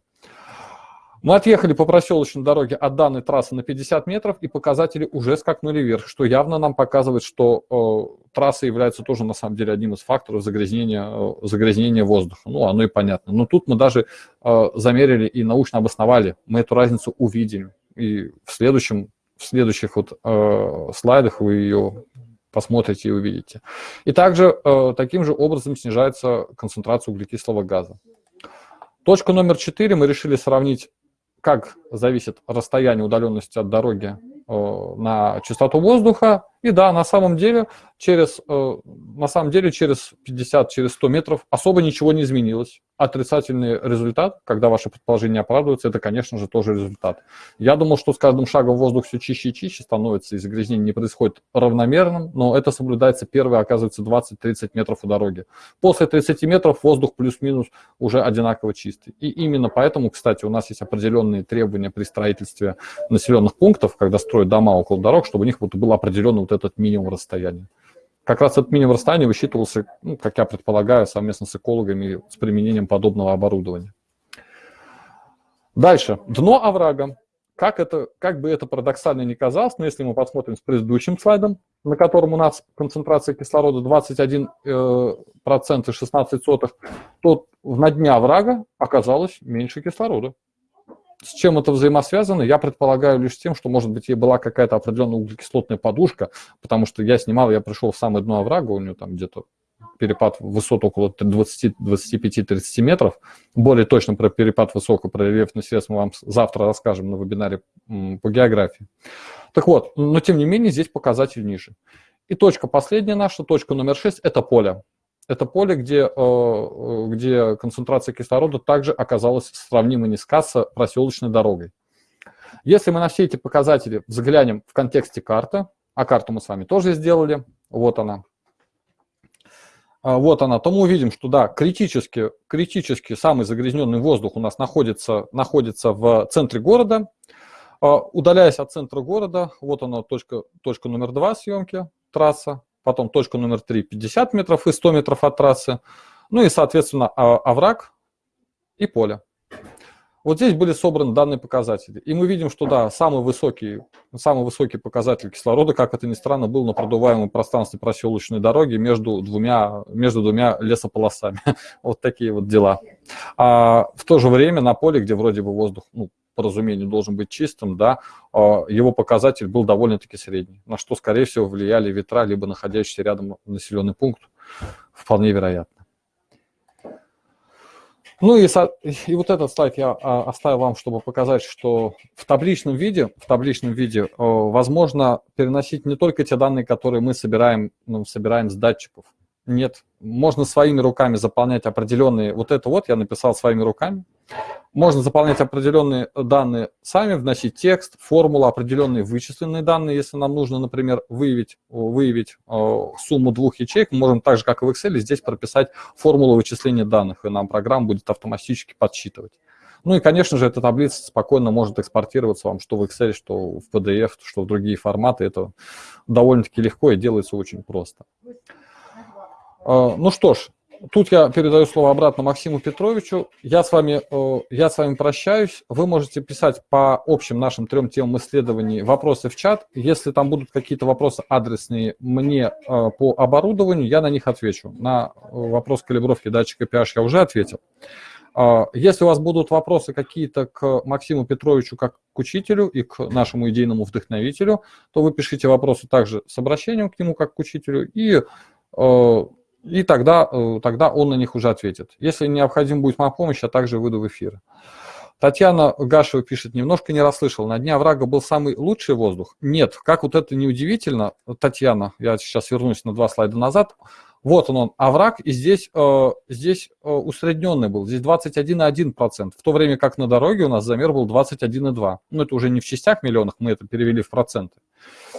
Мы отъехали по проселочной дороге от данной трассы на 50 метров, и показатели уже скакнули вверх, что явно нам показывает, что э, трасса является тоже на самом деле одним из факторов загрязнения, э, загрязнения воздуха. Ну, оно и понятно. Но тут мы даже э, замерили и научно обосновали, мы эту разницу увидим. И в, следующем, в следующих вот, э, слайдах вы ее посмотрите и увидите. И также э, таким же образом снижается концентрация углекислого газа. Точка номер 4 мы решили сравнить как зависит расстояние удаленности от дороги э, на частоту воздуха. И да, на самом деле через, э, на самом деле через 50, через 100 метров особо ничего не изменилось отрицательный результат, когда ваше предположение оправдывается, это, конечно же, тоже результат. Я думал, что с каждым шагом воздух все чище и чище становится, и загрязнение не происходит равномерным, но это соблюдается первые, оказывается, 20-30 метров у дороги. После 30 метров воздух плюс-минус уже одинаково чистый. И именно поэтому, кстати, у нас есть определенные требования при строительстве населенных пунктов, когда строят дома около дорог, чтобы у них вот был определенный вот этот минимум расстояния. Как раз этот минимум расстояния высчитывался, ну, как я предполагаю, совместно с экологами с применением подобного оборудования. Дальше. Дно оврага. Как, это, как бы это парадоксально ни казалось, но если мы посмотрим с предыдущим слайдом, на котором у нас концентрация кислорода 21% и 16 сотых, то на дне оврага оказалось меньше кислорода. С чем это взаимосвязано? Я предполагаю лишь тем, что, может быть, ей была какая-то определенная углекислотная подушка, потому что я снимал, я пришел в самое дно оврага, у нее там где-то перепад высот около 20-25-30 метров. Более точно про перепад высокого про рельефных средств мы вам завтра расскажем на вебинаре по географии. Так вот, но тем не менее здесь показатель ниже. И точка последняя наша, точка номер 6, это поле это поле, где, э, э, где концентрация кислорода также оказалась сравнимо низка с проселочной дорогой. Если мы на все эти показатели взглянем в контексте карты, а карту мы с вами тоже сделали, вот она, а, вот она, то мы увидим, что да, критически, критически самый загрязненный воздух у нас находится, находится в центре города. А, удаляясь от центра города, вот она точка, точка номер два съемки, трасса, потом точка номер 3 50 метров и 100 метров от трассы, ну и, соответственно, а, овраг и поле. Вот здесь были собраны данные показатели. И мы видим, что да, самый высокий, самый высокий показатель кислорода, как это ни странно, был на продуваемом пространстве проселочной дороги между двумя, между двумя лесополосами. [LAUGHS] Вот такие вот дела. А в то же время на поле, где вроде бы воздух ну, по должен быть чистым, да, а, его показатель был довольно-таки средний, на что, скорее всего, влияли ветра, либо находящийся рядом населенный пункт, вполне вероятно. Ну и, и вот этот слайд я а, оставил вам, чтобы показать, что в табличном виде, в табличном виде возможно переносить не только те данные, которые мы собираем, ну, собираем с датчиков. Нет, можно своими руками заполнять определенные, вот это вот я написал своими руками, можно заполнять определенные данные сами, вносить текст, формулу, определенные вычисленные данные. Если нам нужно, например, выявить, выявить э, сумму двух ячеек, мы можем так же, как и в Excel, здесь прописать формулу вычисления данных, и нам программа будет автоматически подсчитывать. Ну и, конечно же, эта таблица спокойно может экспортироваться вам что в Excel, что в PDF, что в другие форматы. Это довольно-таки легко и делается очень просто. А, ну что ж, тут я передаю слово обратно Максиму Петровичу. Я с вами, э, я с вами прощаюсь. Вы можете писать по общим нашим трем темам исследований вопросы в чат. Если там будут какие-то вопросы адресные мне э, по оборудованию, я на них отвечу. На э, вопрос калибровки датчика PH я уже ответил. А, если у вас будут вопросы какие-то к Максиму Петровичу как к учителю и к нашему идейному вдохновителю, то вы пишите вопросы также с обращением к нему как к учителю, и и тогда, э, тогда он на них уже ответит. Если необходим будет моя помощь, я также выйду в эфир. Татьяна Гашева пишет, немножко не расслышал, на дне оврага был самый лучший воздух? Нет, как вот это неудивительно, Татьяна, я сейчас вернусь на два слайда назад, вот он, он овраг, и здесь, э, здесь э, усредненный был, здесь 21,1%, в то время как на дороге у нас замер был 21,2%. Ну, это уже не в частях миллионах, мы это перевели в проценты.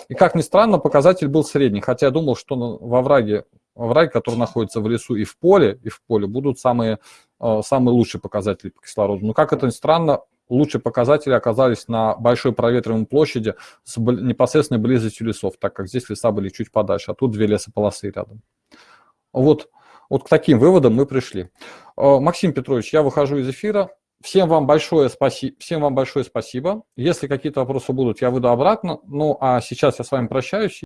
И как ни странно, показатель был средний, хотя я думал, что во овраге овраги, которые находятся в лесу и в поле, и в поле, будут самые, э, самые лучшие показатели по кислороду. Но как это ни странно, лучшие показатели оказались на большой проветриваемой площади с непосредственной близостью лесов, так как здесь леса были чуть подальше, а тут две лесополосы рядом. Вот, вот к таким выводам мы пришли. Э, Максим Петрович, я выхожу из эфира. Всем вам большое спасибо. Всем вам большое спасибо. Если какие-то вопросы будут, я выйду обратно. Ну, а сейчас я с вами прощаюсь.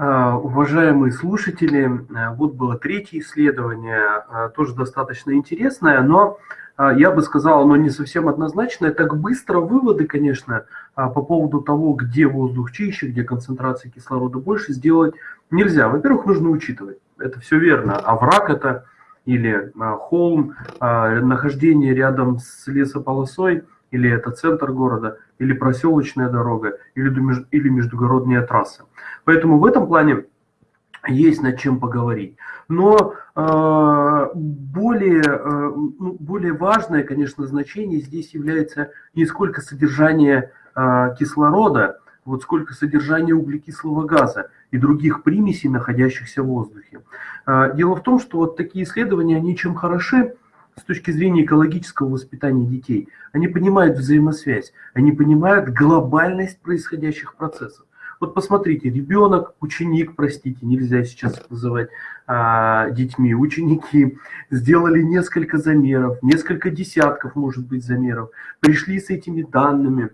Уважаемые слушатели, э, вот было третье исследование, а, тоже достаточно интересное, но а, я бы сказал, оно не совсем однозначное. Так быстро выводы, конечно, по поводу того, где воздух чище, где концентрация кислорода больше, сделать нельзя. Во-первых, нужно учитывать, это все верно, а враг это или холм, нахождение рядом с лесополосой – или это центр города, или проселочная дорога, или, или междугородная трасса. Поэтому в этом плане есть над чем поговорить. Но э, более, э, ну, более важное, конечно, значение здесь является не сколько содержание э, кислорода, вот сколько содержание углекислого газа и других примесей, находящихся в воздухе. Э, дело в том, что вот такие исследования, они чем хороши, с точки зрения экологического воспитания детей. Они понимают взаимосвязь, они понимают глобальность происходящих процессов. Вот посмотрите, ребенок, ученик, простите, нельзя сейчас называть а, детьми, ученики сделали несколько замеров, несколько десятков, может быть, замеров, пришли с этими данными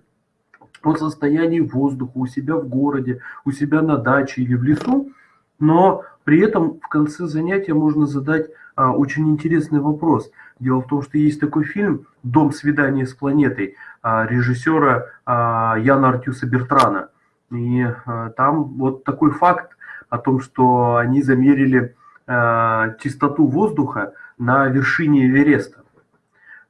о состоянии воздуха у себя в городе, у себя на даче или в лесу, но при этом в конце занятия можно задать а, очень интересный вопрос. Дело в том, что есть такой фильм «Дом свидания с планетой» а, режиссера а, Яна Артюса Бертрана. И а, там вот такой факт о том, что они замерили чистоту воздуха на вершине Эвереста.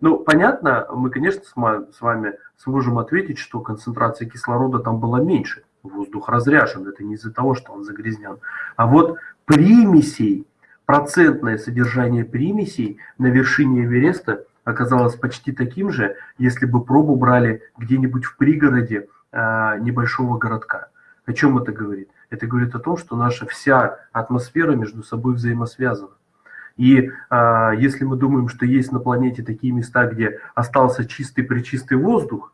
Ну, понятно, мы, конечно, с вами сможем ответить, что концентрация кислорода там была меньше. Воздух разряжен, это не из-за того, что он загрязнен. А вот примесей, процентное содержание примесей на вершине Эвереста оказалось почти таким же, если бы пробу брали где-нибудь в пригороде э, небольшого городка. О чем это говорит? Это говорит о том, что наша вся атмосфера между собой взаимосвязана. И э, если мы думаем, что есть на планете такие места, где остался чистый причистый воздух,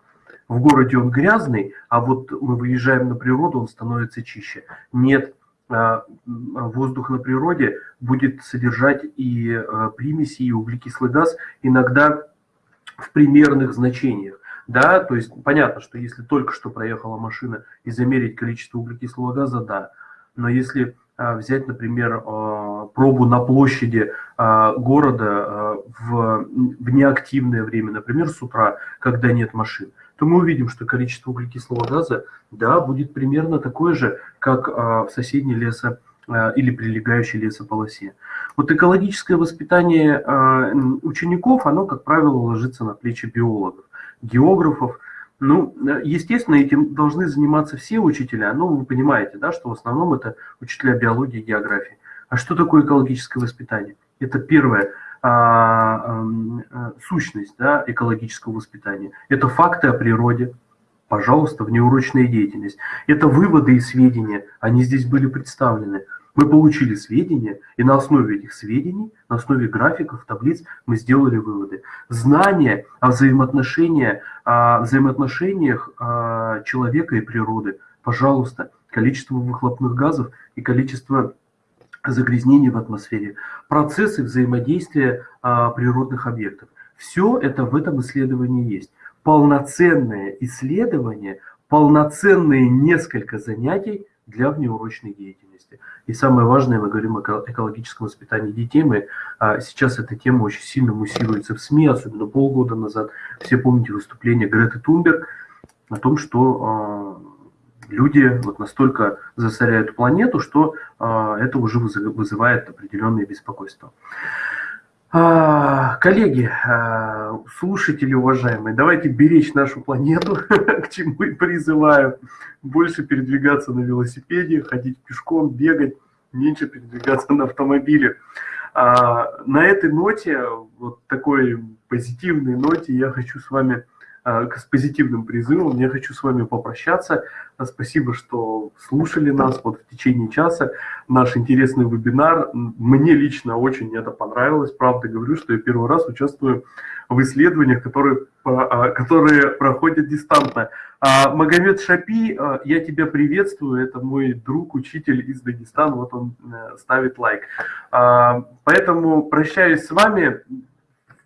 в городе он грязный, а вот мы выезжаем на природу, он становится чище. Нет, воздух на природе будет содержать и а, примеси, и углекислый газ, иногда в примерных значениях. Да, то есть понятно, что если только что проехала машина и замерить количество углекислого газа, да. Но если а, взять, например, пробу на площади города в неактивное время, например, с утра, когда нет машин, то мы увидим, что количество углекислого газа, да, будет примерно такое же, как а, в соседней лесо а, или прилегающей лесополосе. Вот экологическое воспитание а, учеников, оно, как правило, ложится на плечи биологов, географов. Ну, естественно, этим должны заниматься все учителя, но вы понимаете, да, что в основном это учителя биологии и географии. А что такое экологическое воспитание? Это первое – а, а, сущность да, экологического воспитания. Это факты о природе, пожалуйста, внеурочная деятельность. Это выводы и сведения, они здесь были представлены. Мы получили сведения, и на основе этих сведений, на основе графиков, таблиц мы сделали выводы. Знания о взаимоотношениях, о взаимоотношениях а, человека и природы. Пожалуйста, количество выхлопных газов и количество загрязнений в атмосфере, процессы взаимодействия а, природных объектов. Все это в этом исследовании есть. Полноценное исследование, полноценные несколько занятий для внеурочной деятельности. И самое важное, мы говорим о экологическом воспитании детей, мы, а, сейчас эта тема очень сильно муссируется в СМИ, особенно полгода назад. Все помните выступление Греты Тунберг о том, что а, люди вот настолько засоряют планету, что а, это уже вызывает определенное беспокойство. А, коллеги, а, слушатели уважаемые, давайте беречь нашу планету, [LAUGHS] к чему и призываю. Больше передвигаться на велосипеде, ходить пешком, бегать, меньше передвигаться на автомобиле. На этой ноте, вот такой позитивной ноте, я хочу с вами с позитивным призывом. Я хочу с вами попрощаться. Спасибо, что слушали нас вот в течение часа. Наш интересный вебинар. Мне лично очень это понравилось. Правда говорю, что я первый раз участвую в исследованиях, которые, а, которые проходят дистантно. А, Магомед Шапи, я тебя приветствую. Это мой друг, учитель из Дагестана. Вот он э, ставит лайк. А, поэтому прощаюсь с вами.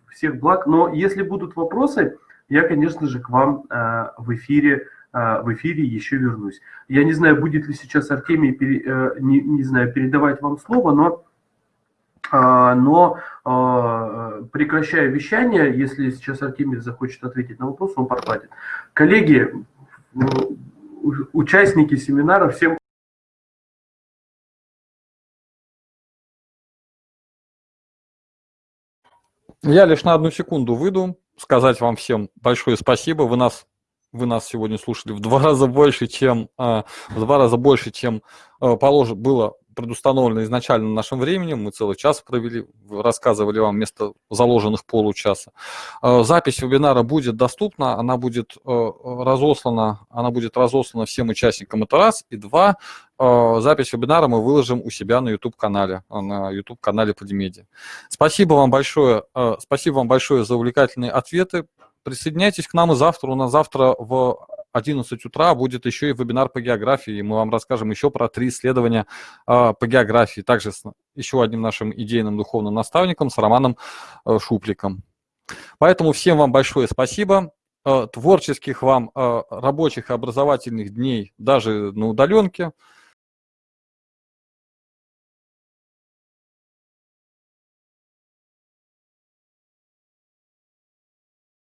Всех благ. Но если будут вопросы, я, конечно же, к вам э, в эфире э, в эфире еще вернусь. Я не знаю, будет ли сейчас Артемий, э, не, не знаю, передавать вам слово, но, но прекращая вещание, если сейчас Артемий захочет ответить на вопрос, он подхватит. Коллеги, участники семинара, всем Я лишь на одну секунду выйду сказать вам всем большое спасибо. Вы нас, вы нас сегодня слушали в два [LAUGHS] раза больше, чем, а, в два раза больше, чем а, положено было предустановлено изначально нашим временем. Мы целый час провели, рассказывали вам вместо заложенных получаса. А, запись вебинара будет доступна, она будет разослана, она будет разослана всем участникам. Это раз. И два, запись вебинара мы выложим у себя на YouTube-канале, на YouTube-канале Подимедиа. Спасибо вам большое, спасибо вам большое за увлекательные ответы. Присоединяйтесь к нам и завтра. У нас завтра в 11 утра будет еще и вебинар по географии. Мы вам расскажем еще про три исследования по географии. Также с еще одним нашим идейным духовным наставником, с Романом э, Шупликом. Поэтому всем вам большое спасибо. Э, творческих вам э, рабочих и образовательных дней даже на удаленке –